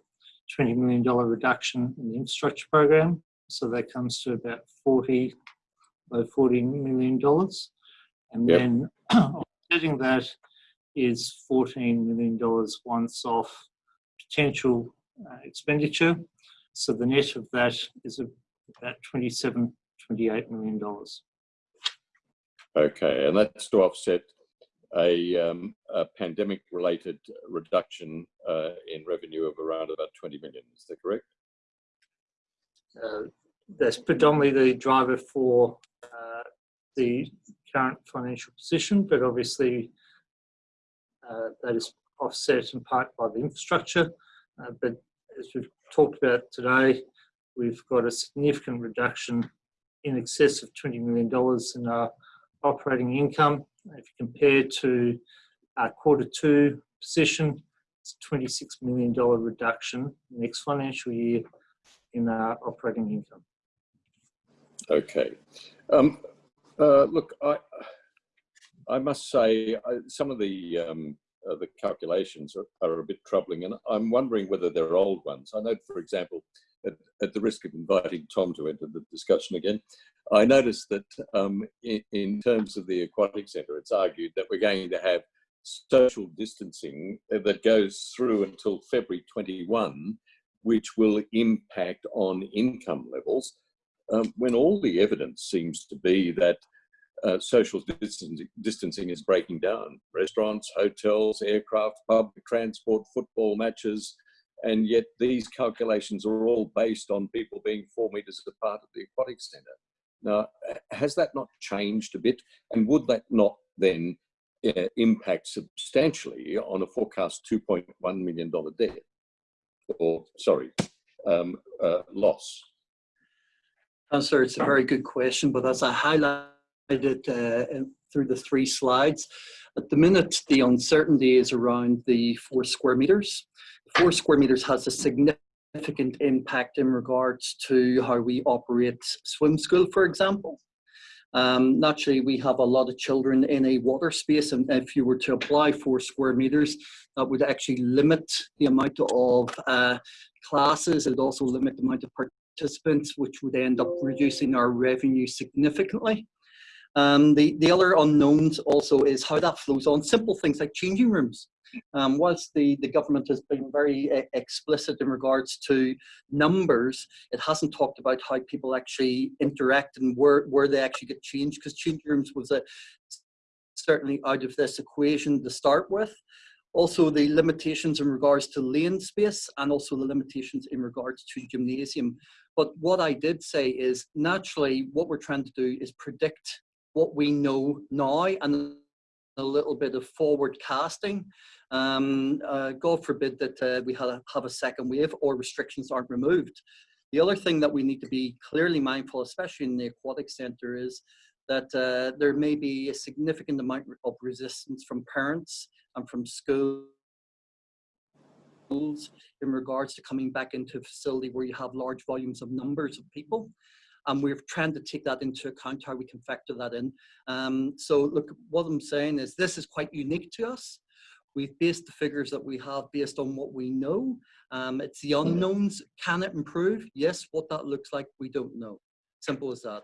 $20 million reduction in the infrastructure program. So that comes to about 40, low $40 million. And Yep. then offsetting that is $14 million once off potential uh, expenditure. So the net of that is about 27, 28 million dollars. Okay, and that's to offset a, um, a pandemic-related reduction uh, in revenue of around about 20 million. Is that correct? Uh, That's predominantly the driver for uh, the current financial position, but obviously that is offset in part by the infrastructure. Uh, But as we've talked about today, we've got a significant reduction in excess of $20 million in our operating income. If you compare to our quarter two position, it's a $26 million reduction next financial year in our operating income. Okay. Um, uh, look, I, I must say I, some of the um, uh, the calculations are, are a bit troubling, and I'm wondering whether they're old ones. I know, for example, at, at the risk of inviting Tom to enter the discussion again, I noticed that um, in, in terms of the aquatic centre, it's argued that we're going to have social distancing that goes through until February 21, which will impact on income levels um, when all the evidence seems to be that uh, social distancing, is breaking down. Restaurants, hotels, aircraft, public transport, football matches, and yet these calculations are all based on people being four metres apart at the aquatic centre. Now, has that not changed a bit? And would that not then uh, impact substantially on a forecast $2.1 million debt? Or, sorry, um, uh, loss? Councillor, it's a very good question, but as I highlighted uh, through the three slides, at the minute, the uncertainty is around the four square meters. Four square meters has a significant impact in regards to how we operate swim school, for example. Um, naturally, we have a lot of children in a water space, and if you were to apply four square meters, that would actually limit the amount of uh, classes. It would also limit the amount of participants, which would end up reducing our revenue significantly. Um, the, the other unknowns also is how that flows on simple things like changing rooms. Um, whilst the, the government has been very uh, explicit in regards to numbers, it hasn't talked about how people actually interact and where, where they actually get changed because changing rooms was a, certainly out of this equation to start with. Also the limitations in regards to lane space and also the limitations in regards to gymnasium. But what I did say is naturally what we're trying to do is predict what we know now and a little bit of forward casting. Um, uh, God forbid that uh, we have a, have a second wave or restrictions aren't removed. The other thing that we need to be clearly mindful, especially in the aquatic centre, is that uh, there may be a significant amount of resistance from parents and from schools in regards to coming back into a facility where you have large volumes of numbers of people. And we're trying to take that into account, how we can factor that in. Um, so look, what I'm saying is this is quite unique to us. We've based the figures that we have based on what we know. Um, it's the unknowns. Can it improve? Yes. What that looks like, we don't know. Simple as that.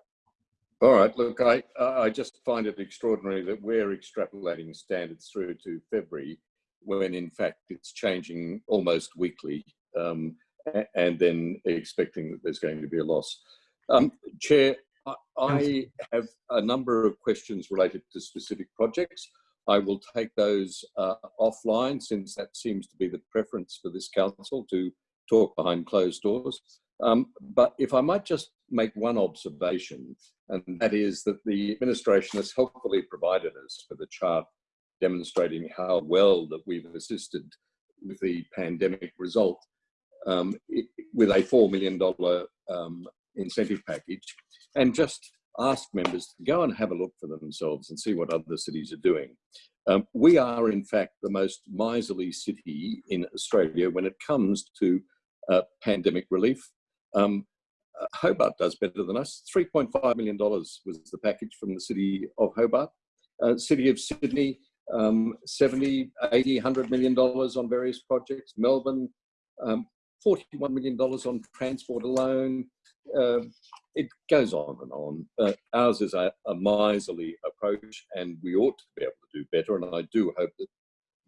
All right, look, I, I just find it extraordinary that we're extrapolating standards through to February when in fact it's changing almost weekly um, and then expecting that there's going to be a loss. Um, Chair, I, I have a number of questions related to specific projects. I will take those uh, offline since that seems to be the preference for this council to talk behind closed doors. Um, but if I might just make one observation, and that is that the administration has helpfully provided us with a chart demonstrating how well that we've assisted with the pandemic result um, it, with a $4 million um, incentive package and just ask members to go and have a look for themselves and see what other cities are doing. Um, we are in fact the most miserly city in Australia when it comes to uh, pandemic relief. Um, uh, Hobart does better than us. $3.5 million was the package from the city of Hobart. Uh, city of Sydney, um, 70, 80, 100 million dollars on various projects. Melbourne, um, 41 million dollars on transport alone. Uh, it goes on and on. Uh, ours is a, a, miserly approach and we ought to be able to do better. And I do hope that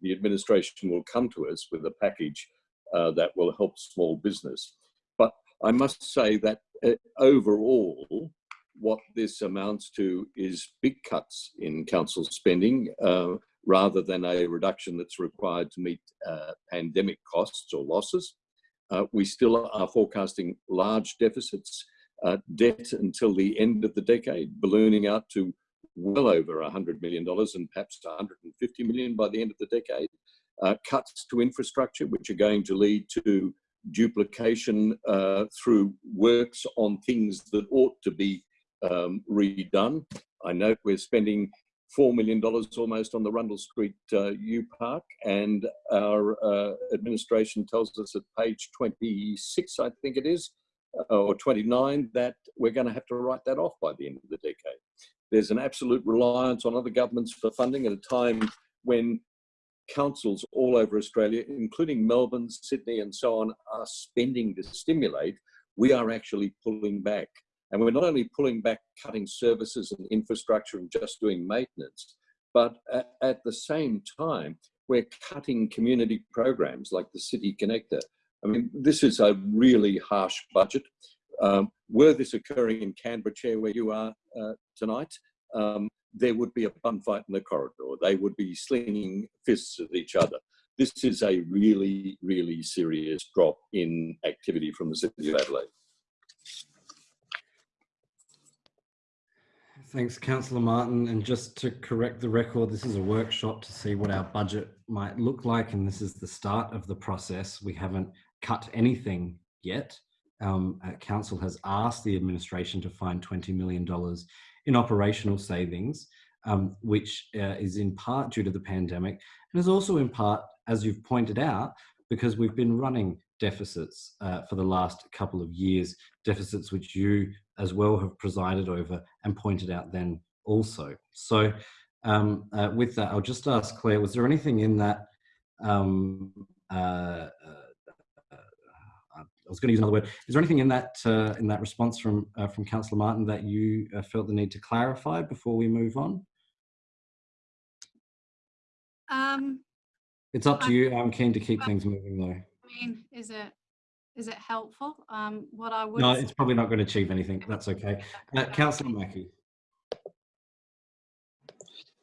the administration will come to us with a package uh, that will help small business. But I must say that uh, overall, what this amounts to is big cuts in council spending uh, rather than a reduction that's required to meet uh, pandemic costs or losses. Uh, we still are forecasting large deficits, uh, debt until the end of the decade, ballooning out to well over $100 million and perhaps 150 million by the end of the decade. Uh, cuts to infrastructure, which are going to lead to duplication uh, through works on things that ought to be um, redone. I note we're spending $4 million almost on the Rundle Street uh, U Park, and our uh, administration tells us at page 26, I think it is, uh, or 29, that we're going to have to write that off by the end of the decade. There's an absolute reliance on other governments for funding at a time when councils all over Australia, including Melbourne, Sydney, and so on, are spending to stimulate. We are actually pulling back. And we're not only pulling back, cutting services and infrastructure and just doing maintenance, but at, at the same time, we're cutting community programs like the City Connector. I mean, this is a really harsh budget. Um, were this occurring in Canberra, Chair, where you are uh, tonight, um, there would be a bun fight in the corridor. They would be slinging fists at each other. This is a really, really serious drop in activity from the City of Adelaide. Thanks, Councillor Martin. And just to correct the record, this is a workshop to see what our budget might look like. And this is the start of the process. We haven't cut anything yet. Um, uh, Council has asked the administration to find $20 million in operational savings, um, which uh, is in part due to the pandemic and is also in part, as you've pointed out, because we've been running deficits uh, for the last couple of years, deficits which you as well have presided over and pointed out then also. So um, uh, with that, I'll just ask Claire, was there anything in that, um, uh, uh, uh I was going to use another word, is there anything in that uh, in that response from uh, from Councillor Martin that you felt the need to clarify before we move on? Um, it's up to you. I'm keen to keep things moving though. I mean, is it is it helpful? Um, what I would no, it's probably not going to achieve anything. That's okay. Uh, Councillor Mackie.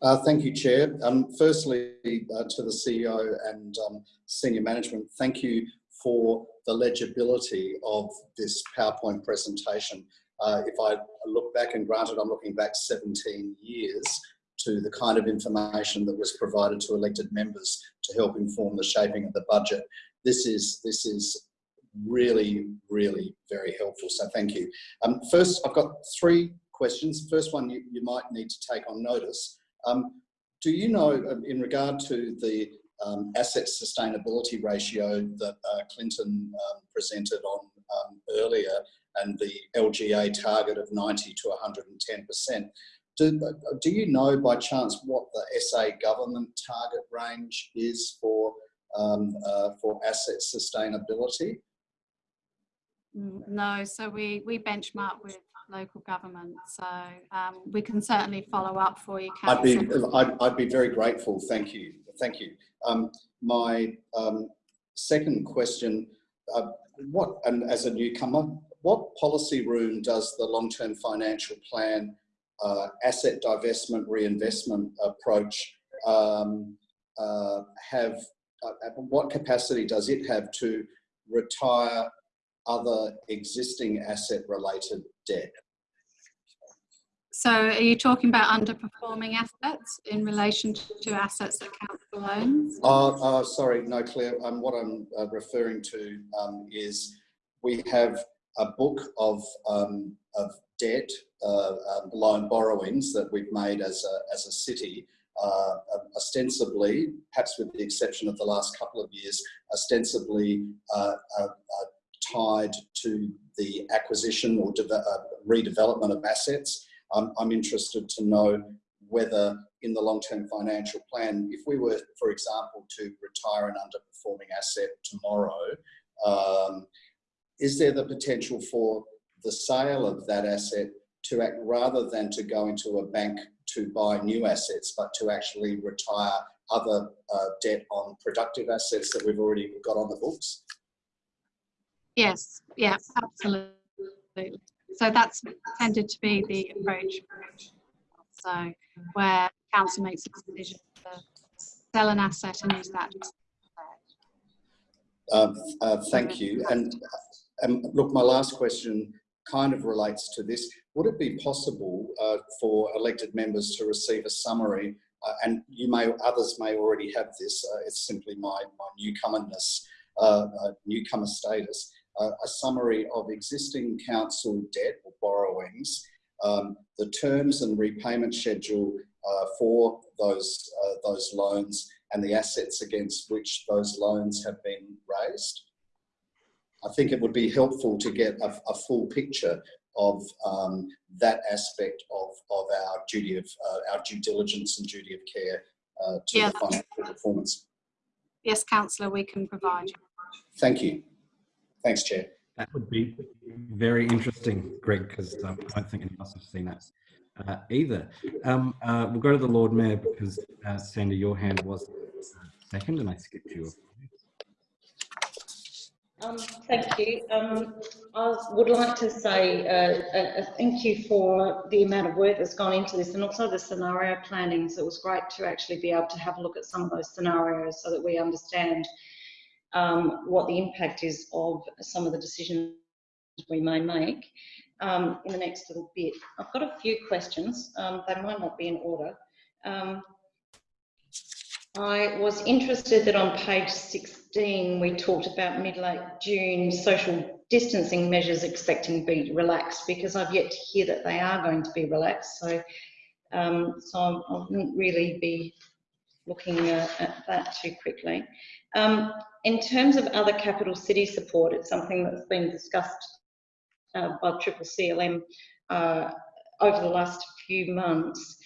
Uh, thank you, Chair. Um, firstly, uh, to the CEO and um, senior management, thank you for the legibility of this PowerPoint presentation. Uh, if I look back, and granted I'm looking back 17 years, to the kind of information that was provided to elected members to help inform the shaping of the budget. This is, this is really, really very helpful. So thank you. Um, first, I've got three questions. First one you, you might need to take on notice. Um, do you know, um, in regard to the um, asset sustainability ratio that uh, Clinton um, presented on um, earlier, and the LGA target of 90 to 110%. Do, do you know by chance what the SA government target range is for um, uh, for asset sustainability? Mm, No, so we, we benchmark with local government, so um, we can certainly follow up for you. I'd be I'd, I'd be very grateful. Thank you. Thank you. Um, my um, second question: uh, What and as a newcomer, what policy room does the long-term financial plan uh, asset divestment reinvestment approach um, uh, have? Uh, what capacity does it have to retire other existing asset-related debt? So are you talking about underperforming assets in relation to assets that count for loans? Oh, oh, sorry, no, Claire. Um, what I'm uh, referring to um, is we have a book of um, of debt, uh, um, loan borrowings that we've made as a as a city, uh, ostensibly, perhaps with the exception of the last couple of years, ostensibly uh, uh, uh, tied to the acquisition or uh, redevelopment of assets. Um, I'm interested to know whether in the long-term financial plan, if we were, for example, to retire an underperforming asset tomorrow, um, is there the potential for the sale of that asset to act rather than to go into a bank to buy new assets, but to actually retire other uh, debt on productive assets that we've already got on the books? Yes, yeah, absolutely. So that's tended to be the approach. So where council makes a decision to sell an asset and use that. Um, uh, thank you. And um, look, my last question kind of relates to this. Would it be possible uh, for elected members to receive a summary? Uh, and you may, others may already have this. Uh, it's simply my my newcomerness, uh, uh, newcomer status. Uh, a summary of existing council debt or borrowings, um, the terms and repayment schedule for those those loans, and the assets against which those loans have been raised. I think it would be helpful to get a, a full picture of um, that aspect of, of our duty of uh, our due diligence and duty of care uh, to Yeah. the financial performance. Yes, councillor, we can provide. Thank you. Thanks, Chair. That would be very interesting, Greg, because um, I don't think any of us have seen that uh, either. Um, uh, we'll go to the Lord Mayor because, uh, Sandy, your hand was second and I skipped you. Um, thank you. Um, I would like to say uh, a, a thank you for the amount of work that's gone into this and also the scenario planning. So it was great to actually be able to have a look at some of those scenarios so that we understand um, what the impact is of some of the decisions we may make um, in the next little bit. I've got a few questions. Um, they might not be in order. Um, I was interested that on page 16 we talked about mid-late June social distancing measures expecting to be relaxed because I've yet to hear that they are going to be relaxed. So, um, so I wouldn't really be looking uh, at that too quickly. Um, in terms of other capital city support, it's something that's been discussed uh, by Triple CLM uh, over the last few months.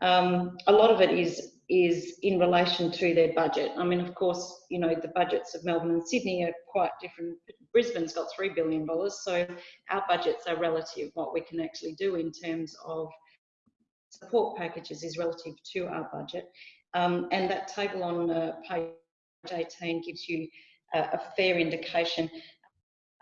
Um, a lot of it is is in relation to their budget. I mean, of course, you know, the budgets of Melbourne and Sydney are quite different. Brisbane's got $3 billion, so our budgets are relative. What we can actually do in terms of support packages is relative to our budget. Um, and that table on uh, page 18 gives you a, fair indication.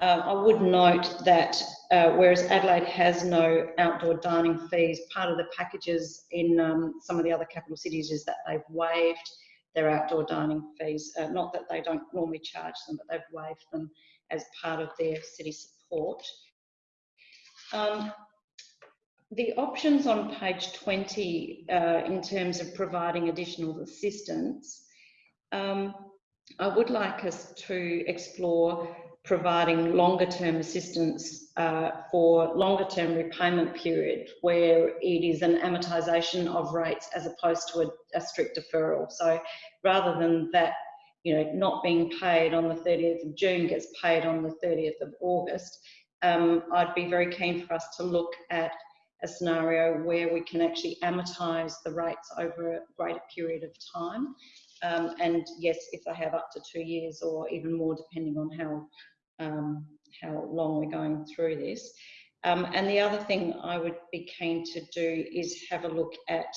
Um, I would note that uh, whereas Adelaide has no outdoor dining fees, part of the packages in um, some of the other capital cities is that they've waived their outdoor dining fees. Uh, not that they don't normally charge them, but they've waived them as part of their city support. Um, the options on page 20 uh, in terms of providing additional assistance, um, I would like us to explore providing longer term assistance uh, for longer term repayment period where it is an amortisation of rates as opposed to a, a, strict deferral. So rather than that, you know, not being paid on the 30th of June gets paid on the 30th of August, um, I'd be very keen for us to look at a scenario where we can actually amortise the rates over a greater period of time. Um, and yes, if they have up to two years or even more, depending on how um, how long we're going through this. Um, and the other thing I would be keen to do is have a look at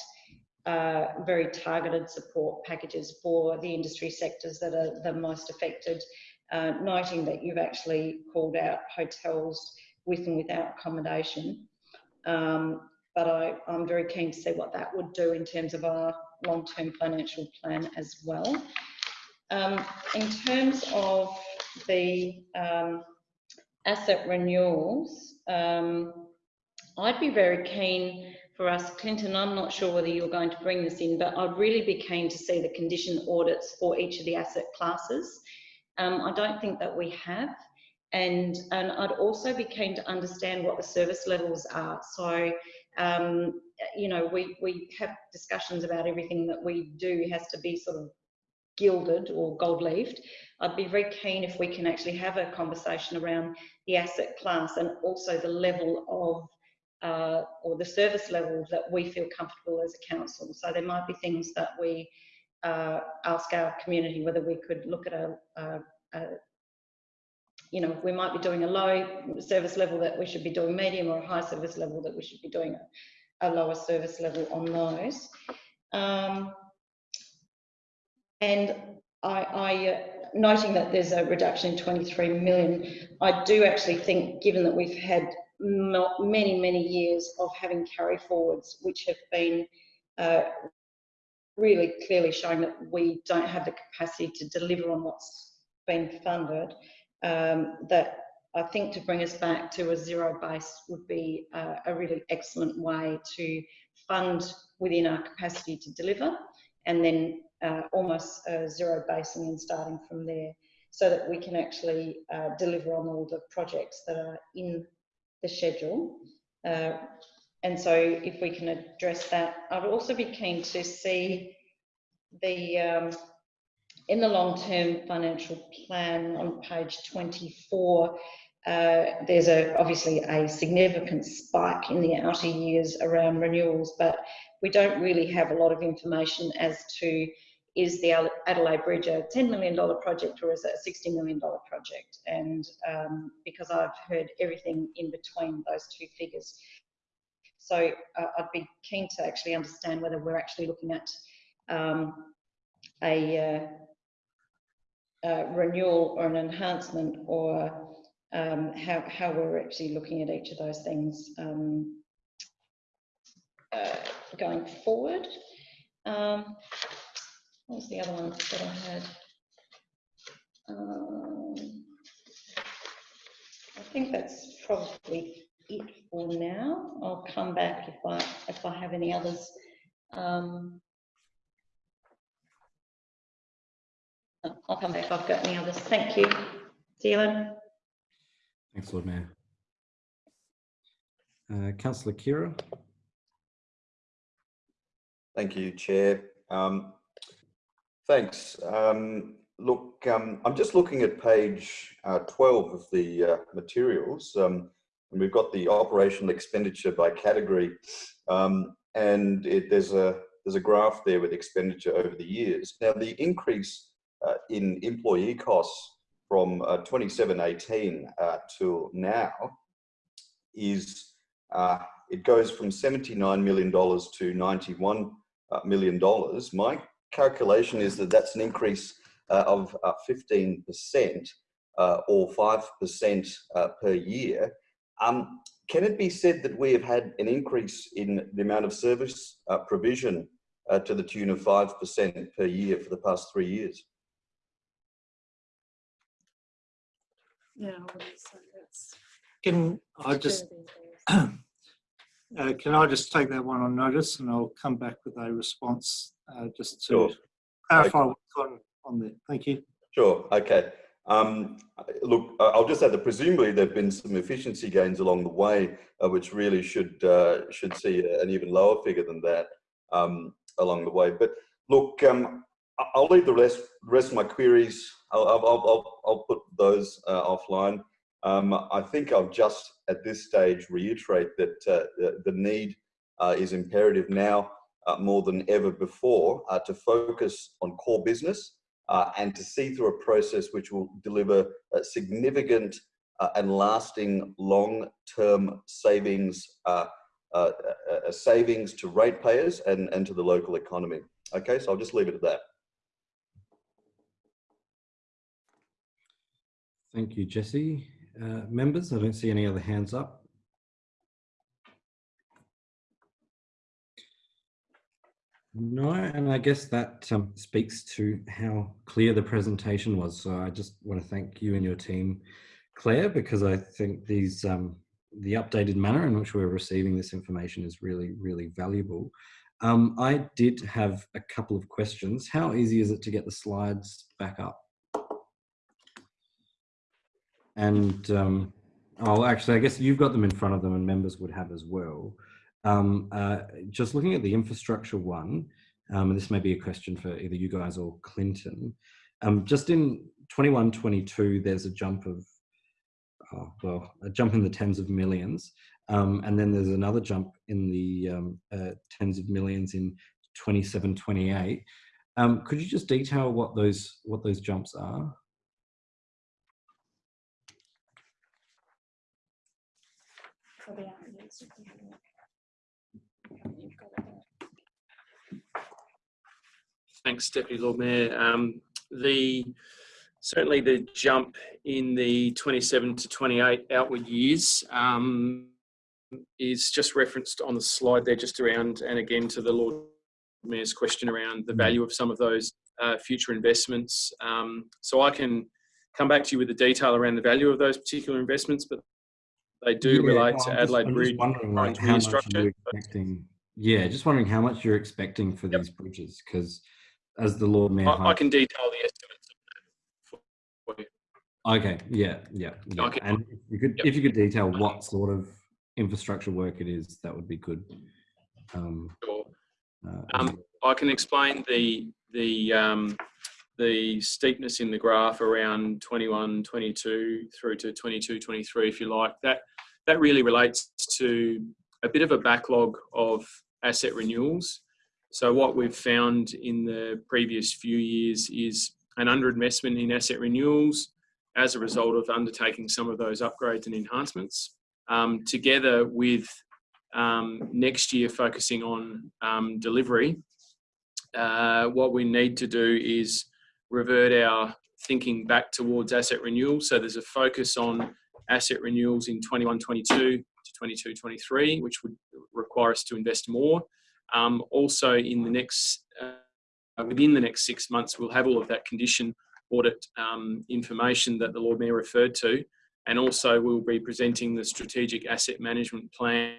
uh, very targeted support packages for the industry sectors that are the most affected, uh, noting that you've actually called out hotels with and without accommodation. Um, but I, I'm very keen to see what that would do in terms of our long-term financial plan as well. Um, in terms of the um, asset renewals, um, I'd be very keen for us, Clinton, I'm not sure whether you're going to bring this in, but I'd really be keen to see the condition audits for each of the asset classes. Um, I don't think that we have. And, and I'd also be keen to understand what the service levels are. So, um, you know, we, we have discussions about everything that we do has to be sort of gilded or gold leafed. I'd be very keen if we can actually have a conversation around the asset class and also the level of uh, or the service level that we feel comfortable as a council. So there might be things that we uh, ask our community whether we could look at a, a, a, you know, we might be doing a low service level that we should be doing medium or a high service level that we should be doing a, lower service level on those. Um, and I, I uh, noting that there's a reduction in 23 million, I do actually think, given that we've had many, many years of having carry forwards, which have been uh, really clearly showing that we don't have the capacity to deliver on what's been funded, um, that I think to bring us back to a zero base would be uh, a really excellent way to fund within our capacity to deliver and then uh, almost a zero basing and starting from there so that we can actually uh, deliver on all the projects that are in the schedule. Uh, and so if we can address that, I'd also be keen to see the, um, in the long-term financial plan on page 24, uh, there's a, obviously a significant spike in the outer years around renewals, but we don't really have a lot of information as to is the Adelaide Bridge a $10 million project or is it a $60 million project? And um, because I've heard everything in between those two figures. So uh, I'd be keen to actually understand whether we're actually looking at um, a, uh, a, renewal or an enhancement or um, how, how we're actually looking at each of those things um, uh, going forward. Um, what was the other one that I had? Um, I think that's probably it for now. I'll come back if I if I have any others. Um, I'll come back if I've got any others. Thank you. Dylan. Thanks, Lord Mayor. Uh, Councillor Khera. Thank you, Chair. Um, Thanks. Um, look, um, I'm just looking at page uh, 12 of the uh, materials, um, and we've got the operational expenditure by category, um, and it, there's a there's a graph there with expenditure over the years. Now, the increase uh, in employee costs from uh, 2718 uh, to now is uh, it goes from 79 million dollars to 91 uh, million dollars. My calculation is that that's an increase uh, of uh, 15% uh, or 5% uh, per year. Um, can it be said that we have had an increase in the amount of service provision to the tune of 5% per year for the past three years? Yeah, I that's. Can I just, uh, can I just take that one on notice and I'll come back with a response uh, just to Sure. clarify what's on, on there. Thank you. Sure, okay. Um, look, I- I'll just add that presumably there've been some efficiency gains along the way, uh, which really should uh, should see an even lower figure than that um, along the way. But look, um, I'll leave the rest rest of my queries. I'll I'll I'll, I'll put those uh, offline. Um, I think I'll just at this stage reiterate that uh, the, the need uh, is imperative now uh, more than ever before uh, to focus on core business uh, and to see through a process which will deliver significant and lasting long-term savings uh, uh, savings to ratepayers and, and to the local economy. Okay, so I'll just leave it at that. Thank you, Jessy. Uh, members, I don't see any other hands up. No, and I guess that um, speaks to how clear the presentation was. So I just want to thank you and your team, Claire, because I think these um, the updated manner in which we're receiving this information is really, really valuable. Um, I did have a couple of questions. How easy is it to get the slides back up? And um, oh, actually, I guess you've got them in front of them, and members would have as well. Um, uh, just looking at the infrastructure one, um, and this may be a question for either you guys or Clinton. Um, just in 21, 22, there's a jump of, oh, well, a jump in the tens of millions. Um, and then there's another jump in the um, uh, tens of millions in 27, 28. Um, could you just detail what those what those jumps are? Thanks, Deputy Lord Mayor. Um, the certainly the jump in the 27 to 28 outward years um, is just referenced on the slide there, just around and again to the Lord Mayor's question around the value of some of those uh, future investments. Um, so I can come back to you with the detail around the value of those particular investments, but they do Yeah, relate to Adelaide Bridge. wondering, like, how much you expecting? Yeah, just wondering how much you're expecting for these bridges, because as the Lord Mayor. I, I can detail the estimates for you. Okay, yeah, yeah, yeah. Can- And if you could, Yep. if you could detail what sort of infrastructure work it is, that would be good. Um, Sure. uh, Um, I can explain the the um, the steepness in the graph around 21, 22 through to 22, 23, if you like. That that really relates to a bit of a backlog of asset renewals. So what we've found in the previous few years is an underinvestment in asset renewals as a result of undertaking some of those upgrades and enhancements, um, together with um, next year focusing on um, delivery uh, what we need to do is revert our thinking back towards asset renewal. So there's a focus on asset renewals in 21 22 to 22 23, which would require us to invest more. Um, also, in the next uh, within the next six months, we'll have all of that condition audit um, information that the Lord Mayor referred to, and also we'll be presenting the strategic asset management plan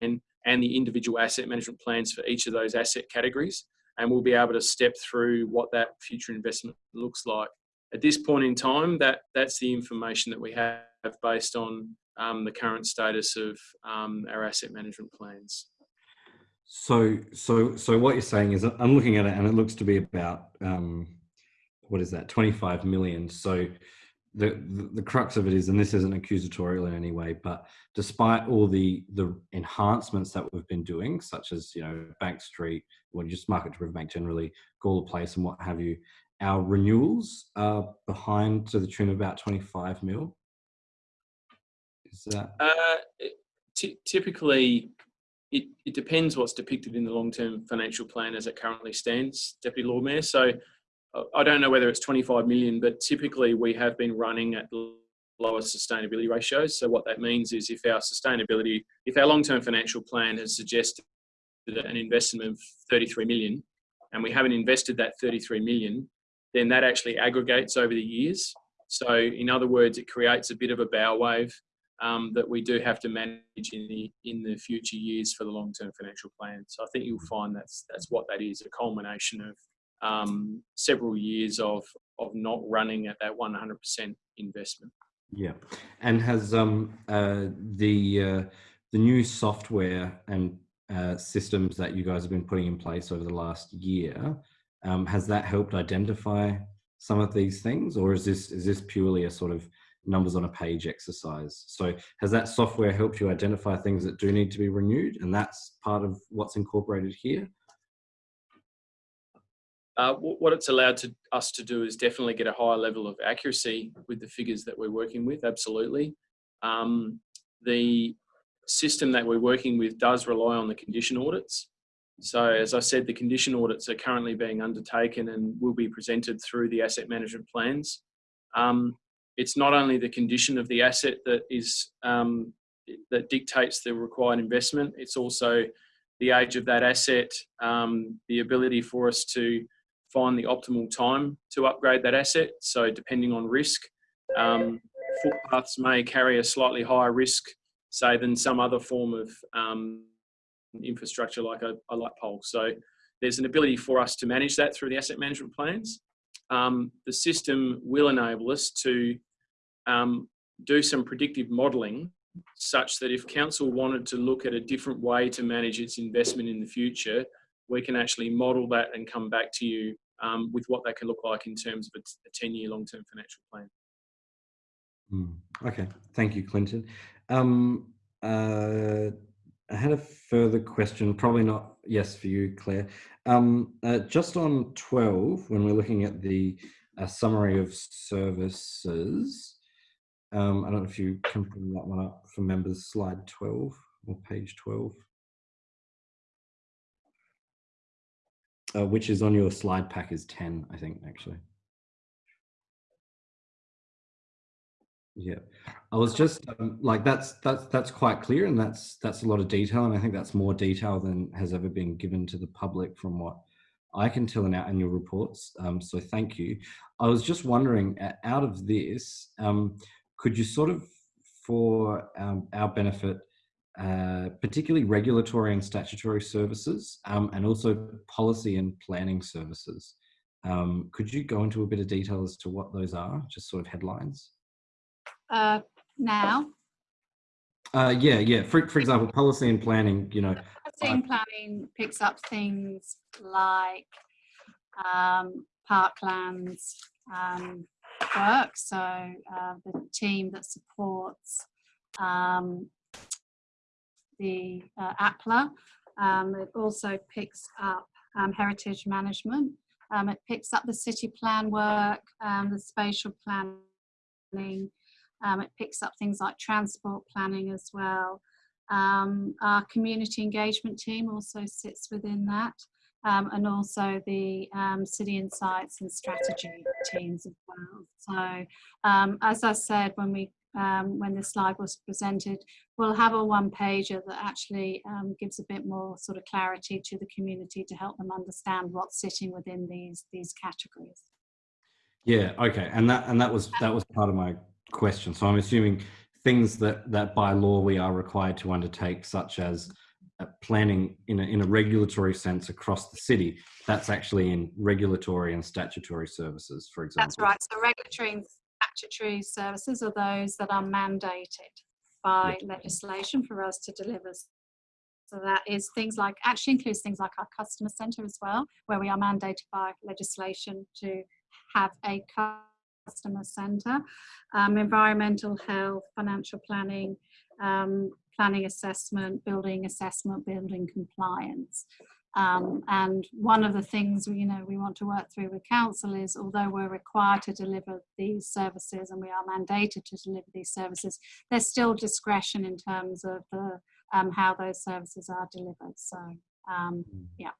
and the individual asset management plans for each of those asset categories and we'll be able to step through what that future investment looks like. At this point in time, that that's the information that we have based on um, the current status of um, our asset management plans. So, so, so what you're saying is, I'm looking at it, and it looks to be about um, what is that, 25 million. So, the, the crux of it is, and this isn't accusatorial in any way, but despite all the the enhancements that we've been doing, such as you know Bank Street, well, just Market to Riverbank generally, Gawler Place, and what have you, our renewals are behind to the tune of about 25 mil. Is that? Uh, ty- typically, it, it depends what's depicted in the long-term financial plan as it currently stands, Deputy Lord Mayor. So I don't know whether it's 25 million, but typically we have been running at the lower sustainability ratios. So what that means is if our sustainability, if our long-term financial plan has suggested an investment of 33 million, and we haven't invested that 33 million, then that actually aggregates over the years. So in other words, it creates a bit of a bow wave um, that we do have to manage in the in the future years for the long-term financial plan. So I think you'll find that's that's what that is, a culmination of um, several years of of not running at that 100% investment. Yeah, and has um uh the uh, the new software and uh, systems that you guys have been putting in place over the last year um, has that helped identify some of these things, or is this is this purely a sort of numbers on a page exercise. So has that software helped you identify things that do need to be renewed? And that's part of what's incorporated here? Uh, what it's allowed to us to do is definitely get a higher level of accuracy with the figures that we're working with. Absolutely, um, the system that we're working with does rely on the condition audits. So, as I said, the condition audits are currently being undertaken and will be presented through the asset management plans. Um, it's not only the condition of the asset that is um, that dictates the required investment. It's also the age of that asset, um, the ability for us to find the optimal time to upgrade that asset. So depending on risk, um, footpaths may carry a slightly higher risk, say, than some other form of um, infrastructure like a, a, light pole. So there's an ability for us to manage that through the asset management plans. Um, the system will enable us to um, do some predictive modelling such that if council wanted to look at a different way to manage its investment in the future, we can actually model that and come back to you um, with what that can look like in terms of a 10 year long term financial plan. Mm, okay, thank you, Clinton. Um, uh, I had a further question, probably not yes for you, Claire. Um, uh, just on 12, when we're looking at the uh, summary of services, um, I don't know if you can bring that one up for members, slide 12 or page 12. Uh, which is on your slide pack is 10, I think, actually. Yeah, I was just um, like that's that's that's quite clear, and that's that's a lot of detail, and I think that's more detail than has ever been given to the public from what I can tell in our annual reports. Um, so thank you. I was just wondering, out of this, um, could you sort of, for um, our benefit, uh, particularly regulatory and statutory services, um, and also policy and planning services. Um, could you go into a bit of detail as to what those are, just sort of headlines? Uh, now, uh, yeah, yeah. For, for example, policy and planning, you know. policy and planning picks up things like um, parklands um, work, so uh, the team that supports um, the uh, APLA. Um, it also picks up um, heritage management. Um, it picks up the city plan work, um, the spatial planning. Um, it picks up things like transport planning as well. Um, our community engagement team also sits within that. and also the city insights and strategy teams as well. So as I said, when we um, when this slide was presented, we'll have a one pager that actually um, gives a bit more sort of clarity to the community to help them understand what's sitting within these these categories. Yeah, okay, and that and that was that was part of my question. So I'm assuming things that that by law we are required to undertake, such as uh, planning in a, in a regulatory sense across the city, that's actually in regulatory and statutory services, for example. That's right. So regulatory statutory services are those that are mandated by legislation for us to deliver. So that is things like, actually includes things like our customer centre as well, where we are mandated by legislation to have a customer centre, um, environmental health, financial planning, um, planning assessment, building assessment, building compliance. Um, and one of the things you know we want to work through with council is although we're required to deliver these services and we are mandated to deliver these services, there's still discretion in terms of the um, how those services are delivered. So um, yeah.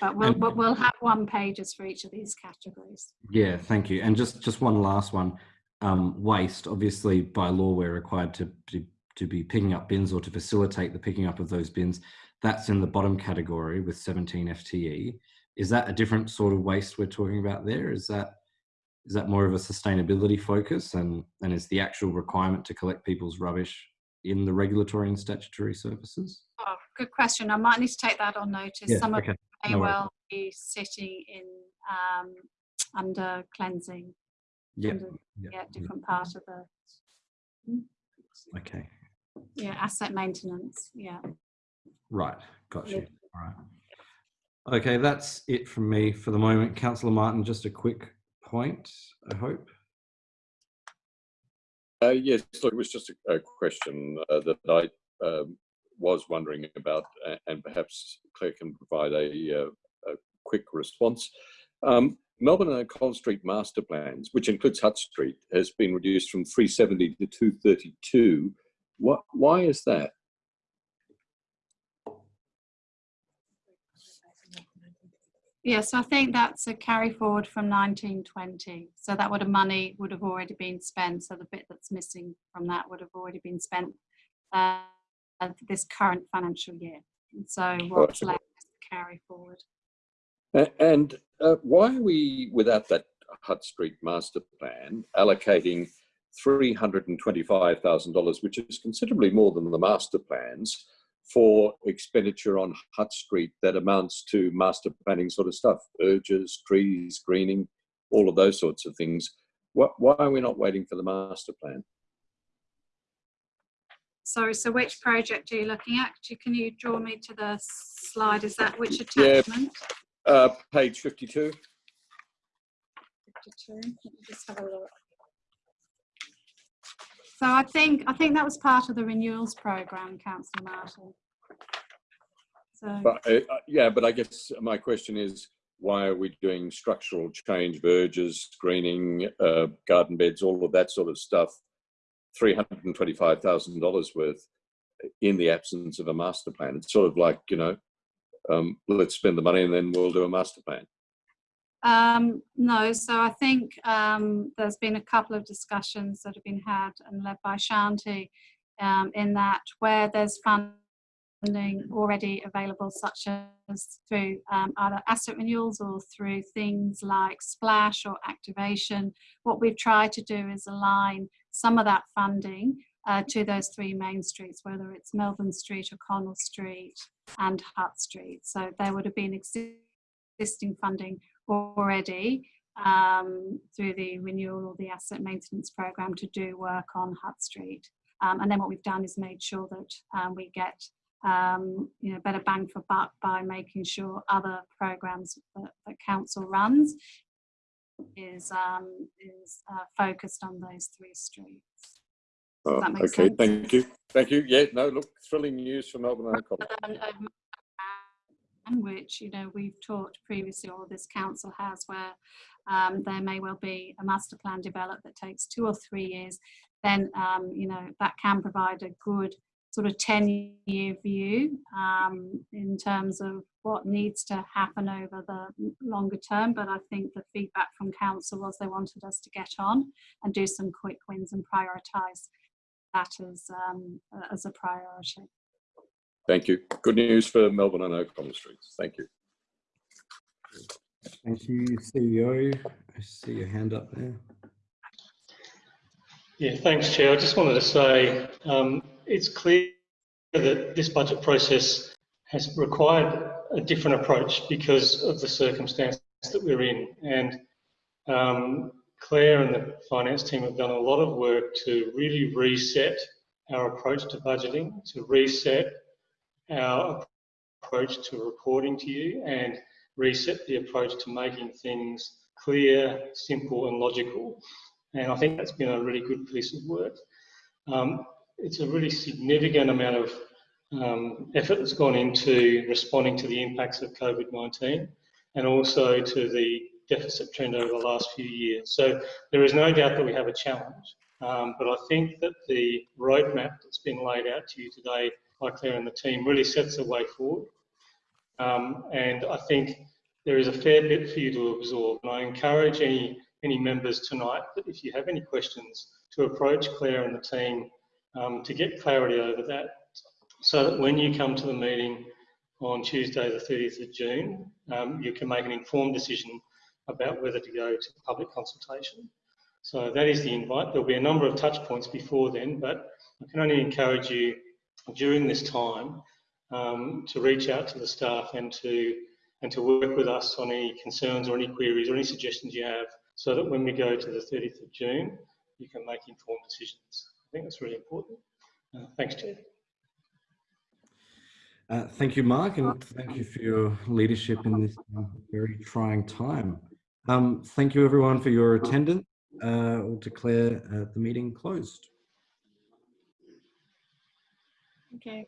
But we'll, but we'll have one pages for each of these categories. Yeah, thank you. And just just one last one. Um, waste, obviously by law we're required to, to to be picking up bins or to facilitate the picking up of those bins that's in the bottom category with 17 FTE. Is that a different sort of waste we're talking about there? Is that is that more of a sustainability focus and, and is the actual requirement to collect people's rubbish in the regulatory and statutory services? Oh, good question. I might need to take that on notice. Yeah, Some okay. of may No well be sitting in um, under cleansing. Yeah. under, yeah, yeah, yeah. different part of the Okay. yeah asset maintenance. Yeah. Right. Got you. All right. Okay, that's it from me for the moment. Councillor Martin, just a quick point, I hope. Uh, yes, so it was just a, a question uh, that I um, was wondering about, and perhaps Claire can provide a, uh, a quick response. Um, Melbourne and Collins Street master plans, which includes Hutt Street, has been reduced from 370 to 232. What, why is that? Yes, I think that's a carry forward from 1920. So that would have money would have already been spent. So the bit that's missing from that would have already been spent uh, this current financial year. And so what's left is the carry forward. And uh, why are we, without that Hutt Street master plan, allocating $325,000, which is considerably more than the master plans, for expenditure on Hutt Street that amounts to master planning sort of stuff, urges, trees, greening, all of those sorts of things. Why, why are we not waiting for the master plan? Sorry, so which project are you looking at? Can you draw me to the slide? Is that which Yeah. attachment? Uh, page 52. 52. Let me just have a look. So I think, I think that was part of the renewals program, councillor Martin. So, But uh, uh, yeah, but I guess my question is, why are we doing structural change, verges, screening, uh, garden beds, all of that sort of stuff? Three hundred and twenty-five thousand dollars worth in the absence of a master plan. It's sort of like you know, um, let's spend the money and then we'll do a master plan. Um, no, so I think, um, there's been a couple of discussions that have been had and led by Shanti, um, in that where there's funding already available, such as through, um, either asset renewals or through things like splash or activation, what we've tried to do is align some of that funding uh, to those three main streets, whether it's Melbourne Street, O'Connell Street, and Hutt Street. So there would have been existing funding already um, through the renewal or the asset maintenance program to do work on Hutt Street. Um, and then what we've done is made sure that um, we get um, you know better bang for buck by making sure other programs that, that council runs is um, is uh, focused on those three streets. Oh, okay, sense? thank you, thank you. Yeah, no, look, thrilling news from Melbourne and Collins. Which you know we've talked previously or this council has where um, there may well be a master plan developed that takes two or three years then um, you know that can provide a good sort of 10 year view um, in terms of what needs to happen over the longer term. But i think the feedback from council was they wanted us to get on and do some quick wins and prioritize that as um, as a priority Thank you. Good news for Melbourne and O'Connell Streets. Thank you. Thank you, CEO. I see your hand up there. Yeah, thanks, Chair. I just wanted to say um, it's clear that this budget process has required a different approach because of the circumstance that we're in. And um, Claire and the finance team have done a lot of work to really reset our approach to budgeting, to reset our approach to reporting to you, and reset the approach to making things clear, simple, and logical. And I think that's been a really good piece of work. Um, it's a really significant amount of um, effort that's gone into responding to the impacts of COVID-19 and also to the deficit trend over the last few years. So there is no doubt that we have a challenge, um, but I think that the roadmap that's been laid out to you today Claire and the team really sets the way forward. Um, and I think there is a fair bit for you to absorb. And I encourage any, any members tonight that if you have any questions to approach Claire and the team um, to get clarity over that so that when you come to the meeting on Tuesday the 30th of June, um, you can make an informed decision about whether to go to public consultation. So that is the invite. There'll be a number of touch points before then, but I can only encourage you during this time um, to reach out to the staff and to and to work with us on any concerns or any queries or any suggestions you have so that when we go to the 30th of June, you can make informed decisions. I think that's really important. Uh, thanks, Chair. Uh, thank you, Mark, and thank you for your leadership in this um, very trying time. Um, thank you, everyone, for your attendance. uh, we'll declare uh, the meeting closed. Okay.